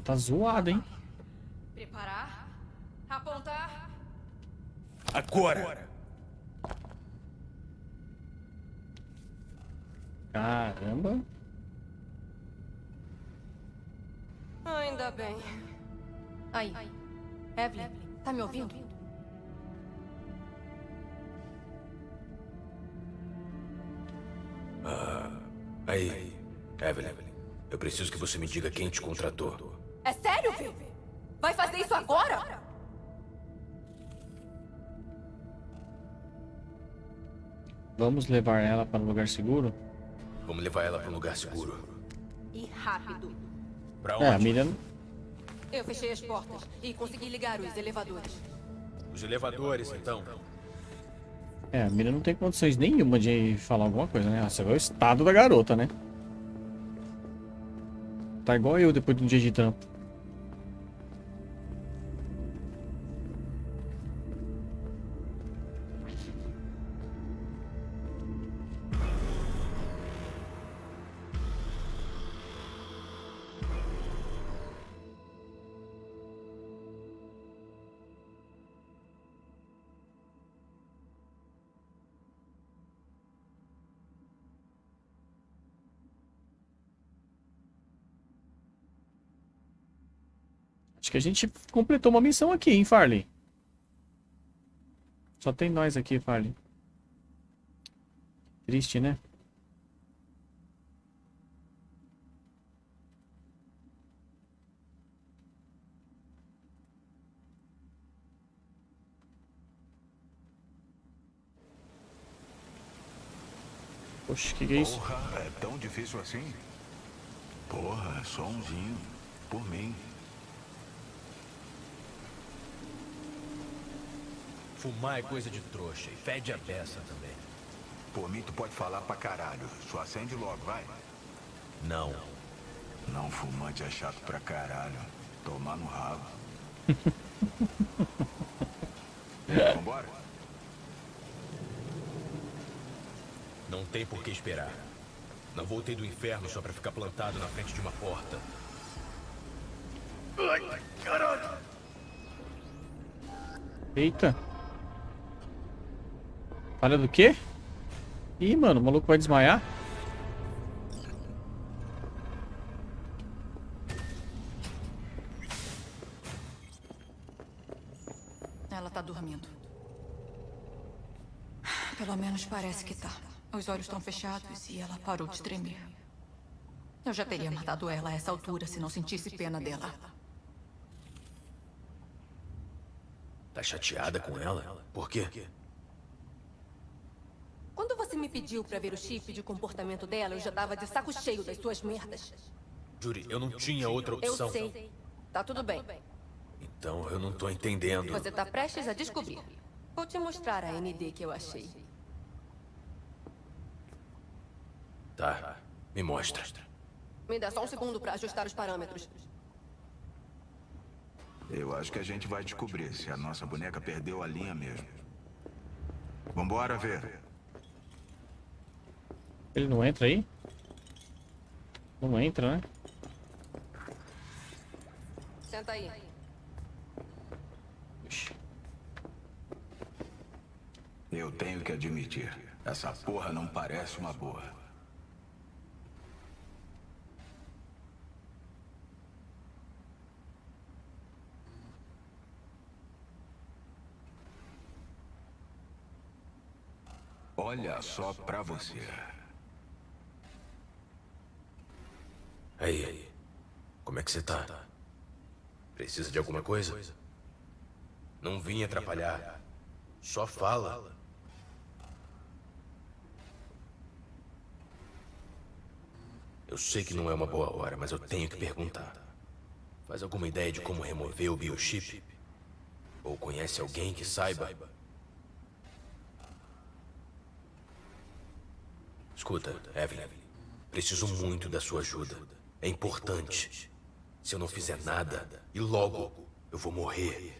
Tá zoada, hein? Preparar. Apontar. Agora! Caramba. Ainda bem. Aí. Evelyn, tá me ouvindo? Ah, aí, Evelyn. Eu preciso que você me diga quem te contratou. Sério? Vai fazer isso agora? Vamos levar ela para um lugar seguro? Vamos levar ela para um lugar seguro. E rápido. Pra É, a onde? Miriam... Eu fechei as portas e consegui ligar os elevadores. Os elevadores, então. É, a Miriam não tem condições nenhuma de falar alguma coisa, né? Você vê o estado da garota, né? Tá igual eu depois de um dia de trampo. A gente completou uma missão aqui, hein, Farley? Só tem nós aqui, Farley. Triste, né? Poxa, que que é isso? Porra, é tão difícil assim? Porra, só umzinho. Por mim. Fumar é coisa de trouxa e fede a beça também. Por mim, tu pode falar pra caralho. Só acende logo, vai. Não. Não fumante é chato pra caralho. Tomar no rabo. *laughs* Vambora? Não tem por que esperar. Não voltei do inferno só pra ficar plantado na frente de uma porta. Ai, caralho! Eita. Falha do quê? Ih, mano, o maluco vai desmaiar? Ela tá dormindo. Pelo menos parece que tá. Os olhos estão fechados e ela parou de tremer. Eu já teria matado ela a essa altura se não sentisse pena dela. Tá chateada com ela? Por quê? Quando você me pediu pra ver o chip de comportamento dela, eu já tava de saco cheio das suas merdas. Juri, eu não tinha outra Eu opção. sei. Tá tudo bem. Então eu não tô entendendo. Você tá prestes a descobrir. Vou te mostrar a ND que eu achei. Tá, me mostra. Me dá só um segundo pra ajustar os parâmetros. Eu acho que a gente vai descobrir se a nossa boneca perdeu a linha mesmo. Vambora ver. Ele não entra aí? Não entra, né? Senta aí. Eu tenho que admitir, essa porra não parece uma boa. Olha só pra você. Aí, como é que você tá? Precisa de alguma coisa? Não vim atrapalhar. Só fala. Eu sei que não é uma boa hora, mas eu tenho que perguntar. Faz alguma ideia de como remover o biochip? Ou conhece alguém que saiba? Escuta, Evelyn. Preciso muito da sua ajuda. É importante. Se eu não fizer nada, e logo, eu vou morrer.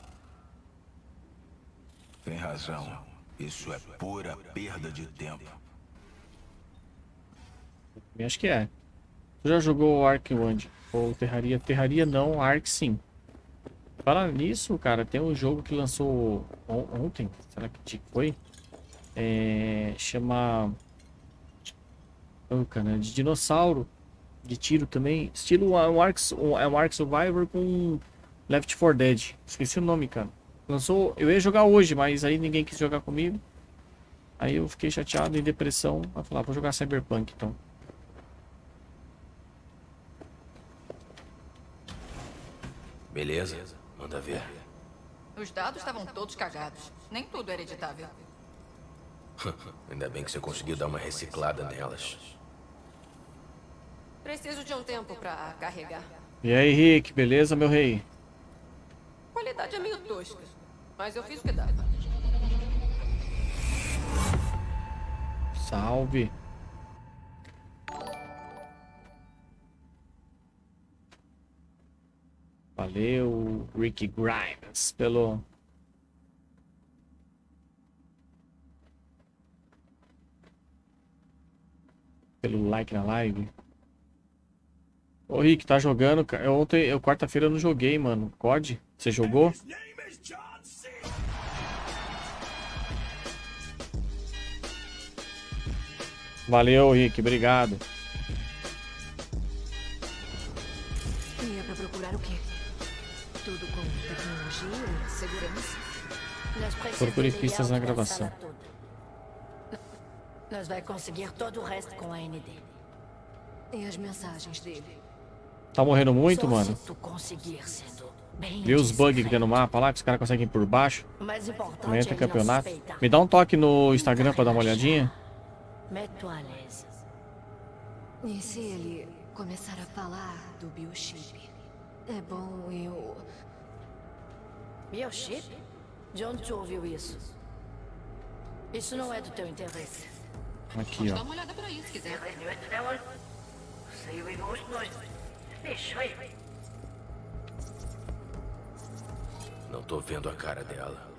Tem razão. Isso é pura perda de tempo. Eu Acho que é. Tu já jogou Ark onde? Ou Terraria? Terraria não, Ark sim. Fala nisso, cara, tem um jogo que lançou on- ontem, será que foi? É, chama... Oh, cara, de dinossauro, de tiro também. Estilo é um Ark, um- é um Ark Survivor com Left 4 Dead. Esqueci o nome, cara. Lançou, eu ia jogar hoje, mas aí ninguém quis jogar comigo. Aí eu fiquei chateado, em depressão. Vai falar, vou jogar Cyberpunk então. Beleza? Manda ver. Os dados estavam todos cagados. Nem tudo era editável. *laughs* Ainda bem que você conseguiu dar uma reciclada nelas. Preciso de um tempo pra carregar. E aí, Rick, beleza, meu rei? A qualidade é meio tosca, mas eu fiz o que dá. Salve. Valeu, Rick Grimes, pelo pelo like na live. Ô Rick, tá jogando? ontem, eu quarta-feira eu não joguei, mano. COD? Você jogou? Valeu, Rick, obrigado. E é pra procurar o quê? Tudo com tecnologia e segurança? Procure pistas na gravação. *laughs* Nós vai conseguir todo o resto com a ND. E as mensagens dele? Tá morrendo muito, Só mano? Vê os bugs que tem no mapa lá, que os caras conseguem ir por baixo. Entra é campeonato. Me dá um toque no Instagram pra dar uma olhadinha. E se ele começar a falar do biochip? É bom eu... Biochip? De onde tu ouviu isso? Isso não é do teu interesse. Aqui, ó. uma olhada por aí, se quiser. Não tô vendo a cara dela.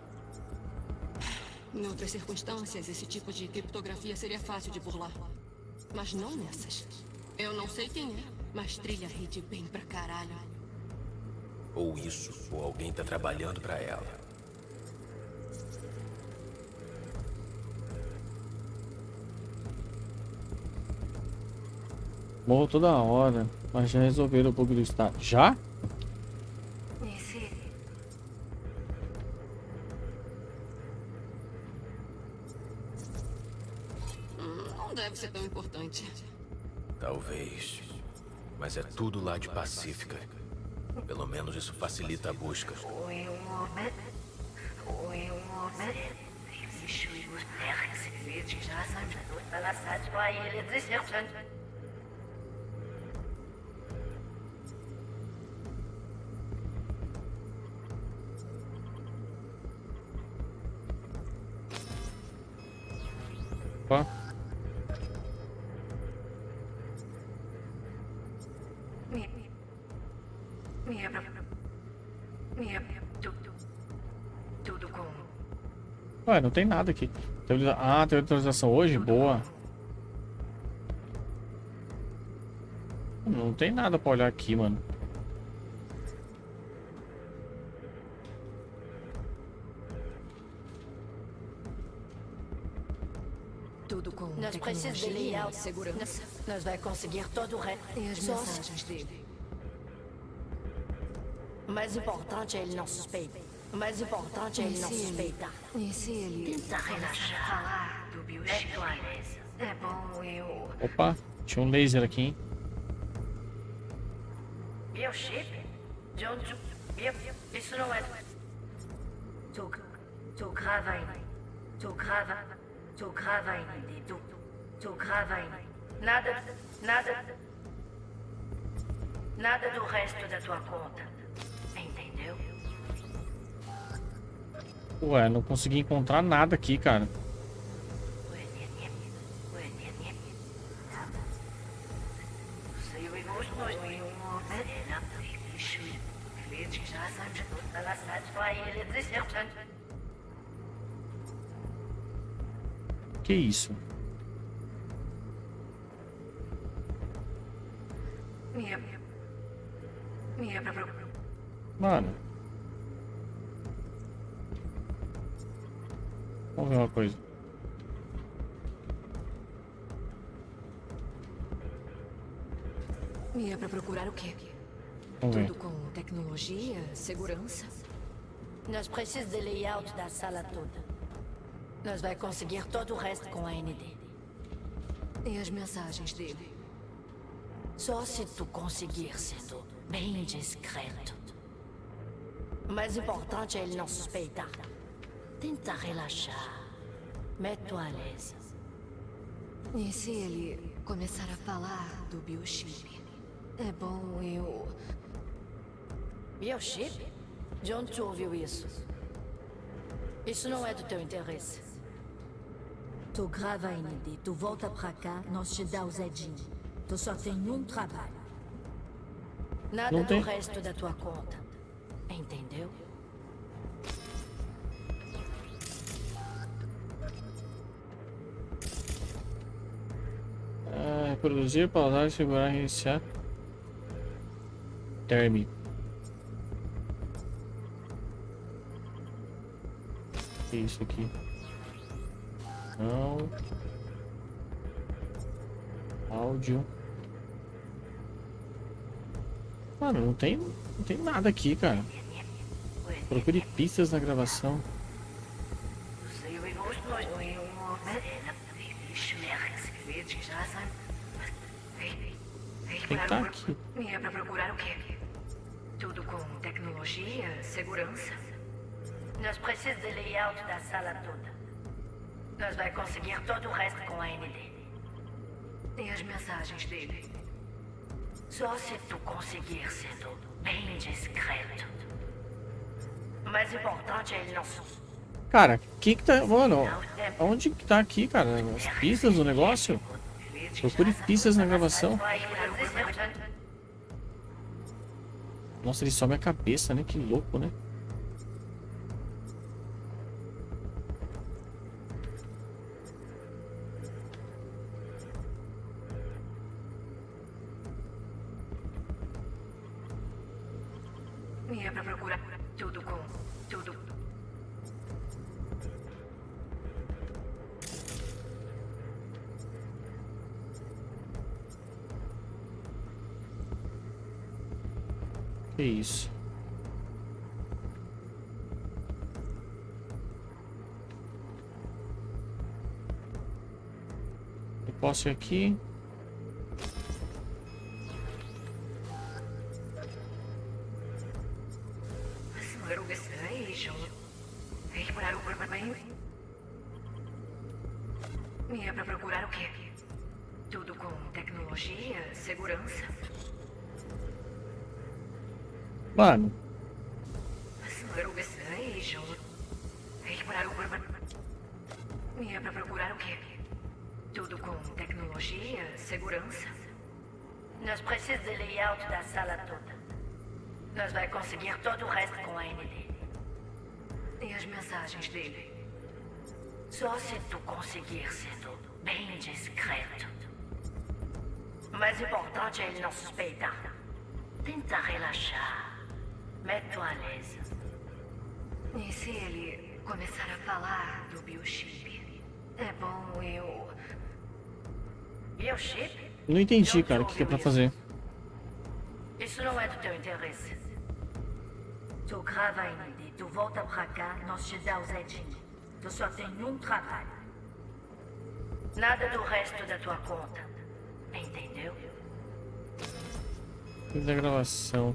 Em outras circunstâncias, esse tipo de criptografia seria fácil de burlar. Mas não nessas. Eu não sei quem é, mas trilha a rede bem pra caralho. Ou isso, ou alguém tá trabalhando pra ela. Morro toda hora. Mas já resolveram o bug do estado. Já? Se... Não deve ser tão importante. Talvez. Mas é tudo lá de Pacífica. Pelo menos isso facilita a busca. Ué, não tem nada aqui. Ah, teve atualização hoje? Boa. Não tem nada pra olhar aqui, mano. Tudo com Nós precisamos de layout. segurança. Nós, vai conseguir todo o resto. E as mensagens dele? O mais importante é ele não suspeitar. O mais importante é ele não suspeitar. E se ele... Tenta relaxar. falar do biochip? É bom eu... Opa, tinha um laser aqui, hein? Biochip? De onde. Bio... Isso não é... Tu... Tu grava em... Tu grava... Tu grava em... Tu... Tu grava em... Nada... Nada... Nada do resto da tua conta. Ué, não consegui encontrar nada aqui, cara. Que isso? Mano. Vamos ver uma coisa. E é pra procurar o quê? Vamos ver. Tudo com tecnologia, segurança? Nós precisamos de layout da sala toda. Nós vai conseguir todo o resto com a ND. E as mensagens dele? Só se tu conseguir sendo bem discreto. O mais importante é ele não suspeitar. Tenta relaxar. Mets-toi à l'aise. E se ele começar a falar do biochip? É bom eu... Biochip? De onde tu ouviu isso? Isso não é do teu interesse. Tu grava a ND, tu volta pra cá, nós te dá o Zedinho. Tu só tem um trabalho. Nada do resto da tua conta. Entendeu? Reproduzir, pausar, segurar, reiniciar. Terme. Que isso aqui? Não. Áudio. Mano, não tem, não tem nada aqui, cara. Procure pistas na gravação. Tem que tá aqui. E é pra procurar o quê? Tudo com tecnologia, segurança. Nós precisamos de layout da sala toda. Nós vai conseguir todo o resto com a ND. E as mensagens dele? Só se tu conseguir sendo bem discreto. O mais importante é ele não... Cara, que que tá... Mano, onde que tá aqui, cara? As pistas do negócio? Procure pistas na gravação. Nossa, ele some a cabeça, né? Que louco, né? E é pra procurar tudo com... Tudo... Que isso? Ir aqui. Segurança. Nós precisamos de layout da sala toda. Nós vai conseguir todo o resto com a ND. E as mensagens dele? Só se tu conseguir sendo bem discreto. O mais importante é ele não suspeitar. Tenta relaxar. Mete-o à l'aise. E se ele começar a falar do biochip? É bom eu... Biochip? não entendi, cara, o que, que é pra fazer. Isso não é do teu interesse. Tu grava a ND, tu volta pra cá, nós te dá o Zedinho. Tu só tem um trabalho. Nada do resto da tua conta. Entendeu? Da gravação.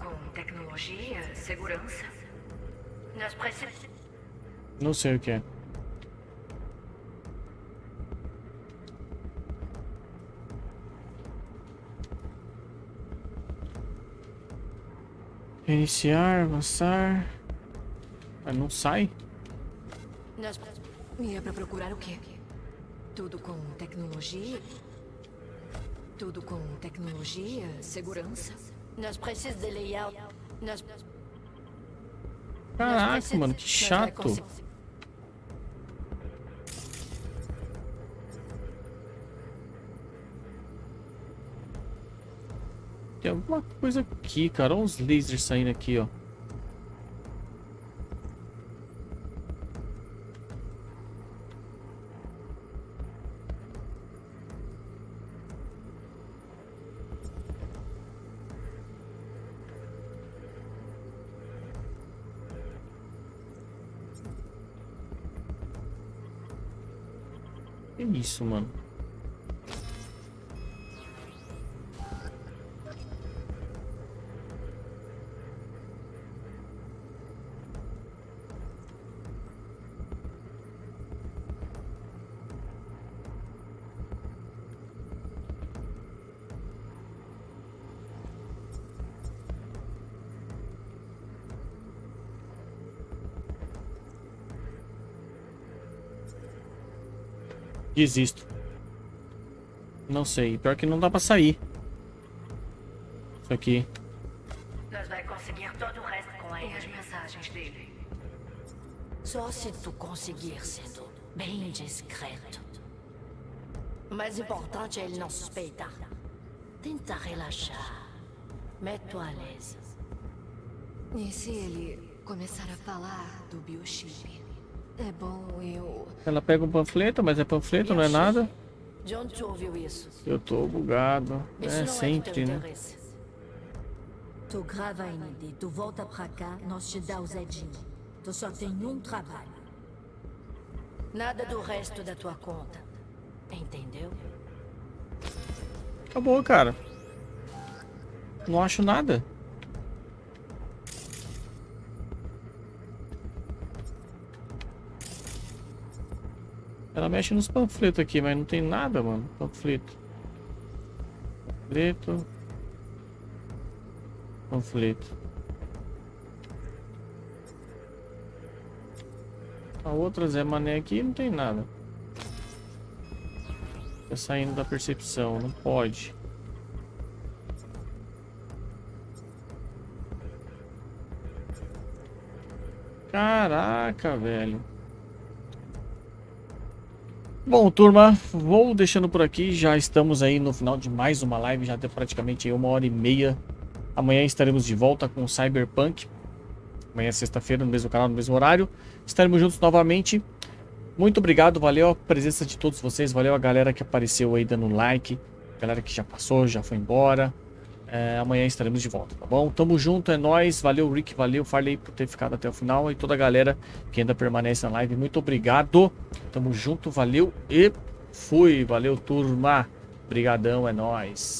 Com tecnologia, segurança. Nós precisamos... Não sei o que é. Iniciar, avançar. Ah, não sai? Nós... E é pra procurar o quê? Tudo com tecnologia? Tudo com tecnologia, segurança? Nós precisamos de layout. Nós... Caraca, mano, que chato. Tem alguma coisa aqui, cara. Olha uns lasers saindo aqui, ó. Que isso, mano? Desisto. Não sei. Pior que não dá pra sair. Isso aqui. Nós vai conseguir todo o resto com aí as mensagens dele. Só se tu conseguir sendo bem discreto. O mais importante é ele não suspeitar. Tenta relaxar. Mete-o à l'aise. E se ele começar a falar do biochip? É bom eu... Ela pega um panfleto, mas é panfleto, não é nada. De onde tu ouviu isso? Eu tô bugado. Isso É é sempre, né? Tu grava a ND, tu volta pra cá, nós te dá o Zedinho. Tu só tem um trabalho. Nada do resto da tua conta. Entendeu? Acabou, cara. Não acho nada. Ela mexe nos panfletos aqui, mas não tem nada, mano. Panfleto. Panfleto. Panfleto. A outra Zé Mané aqui não tem nada. Tá saindo da percepção, não pode. Caraca, velho. Bom, turma, vou deixando por aqui. Já estamos aí no final de mais uma live. Já deu praticamente uma hora e meia. Amanhã estaremos de volta com Cyberpunk. Amanhã é sexta-feira, no mesmo canal, no mesmo horário. Estaremos juntos novamente. Muito obrigado, valeu a presença de todos vocês. Valeu a galera que apareceu aí dando like. Galera que já passou, já foi embora. É, amanhã estaremos de volta, tá bom? Tamo junto, é nóis. Valeu, Rick, valeu, Farley, por ter ficado até o final. E toda a galera que ainda permanece na live, muito obrigado. Tamo junto, valeu e fui. Valeu, turma. Obrigadão, é nóis.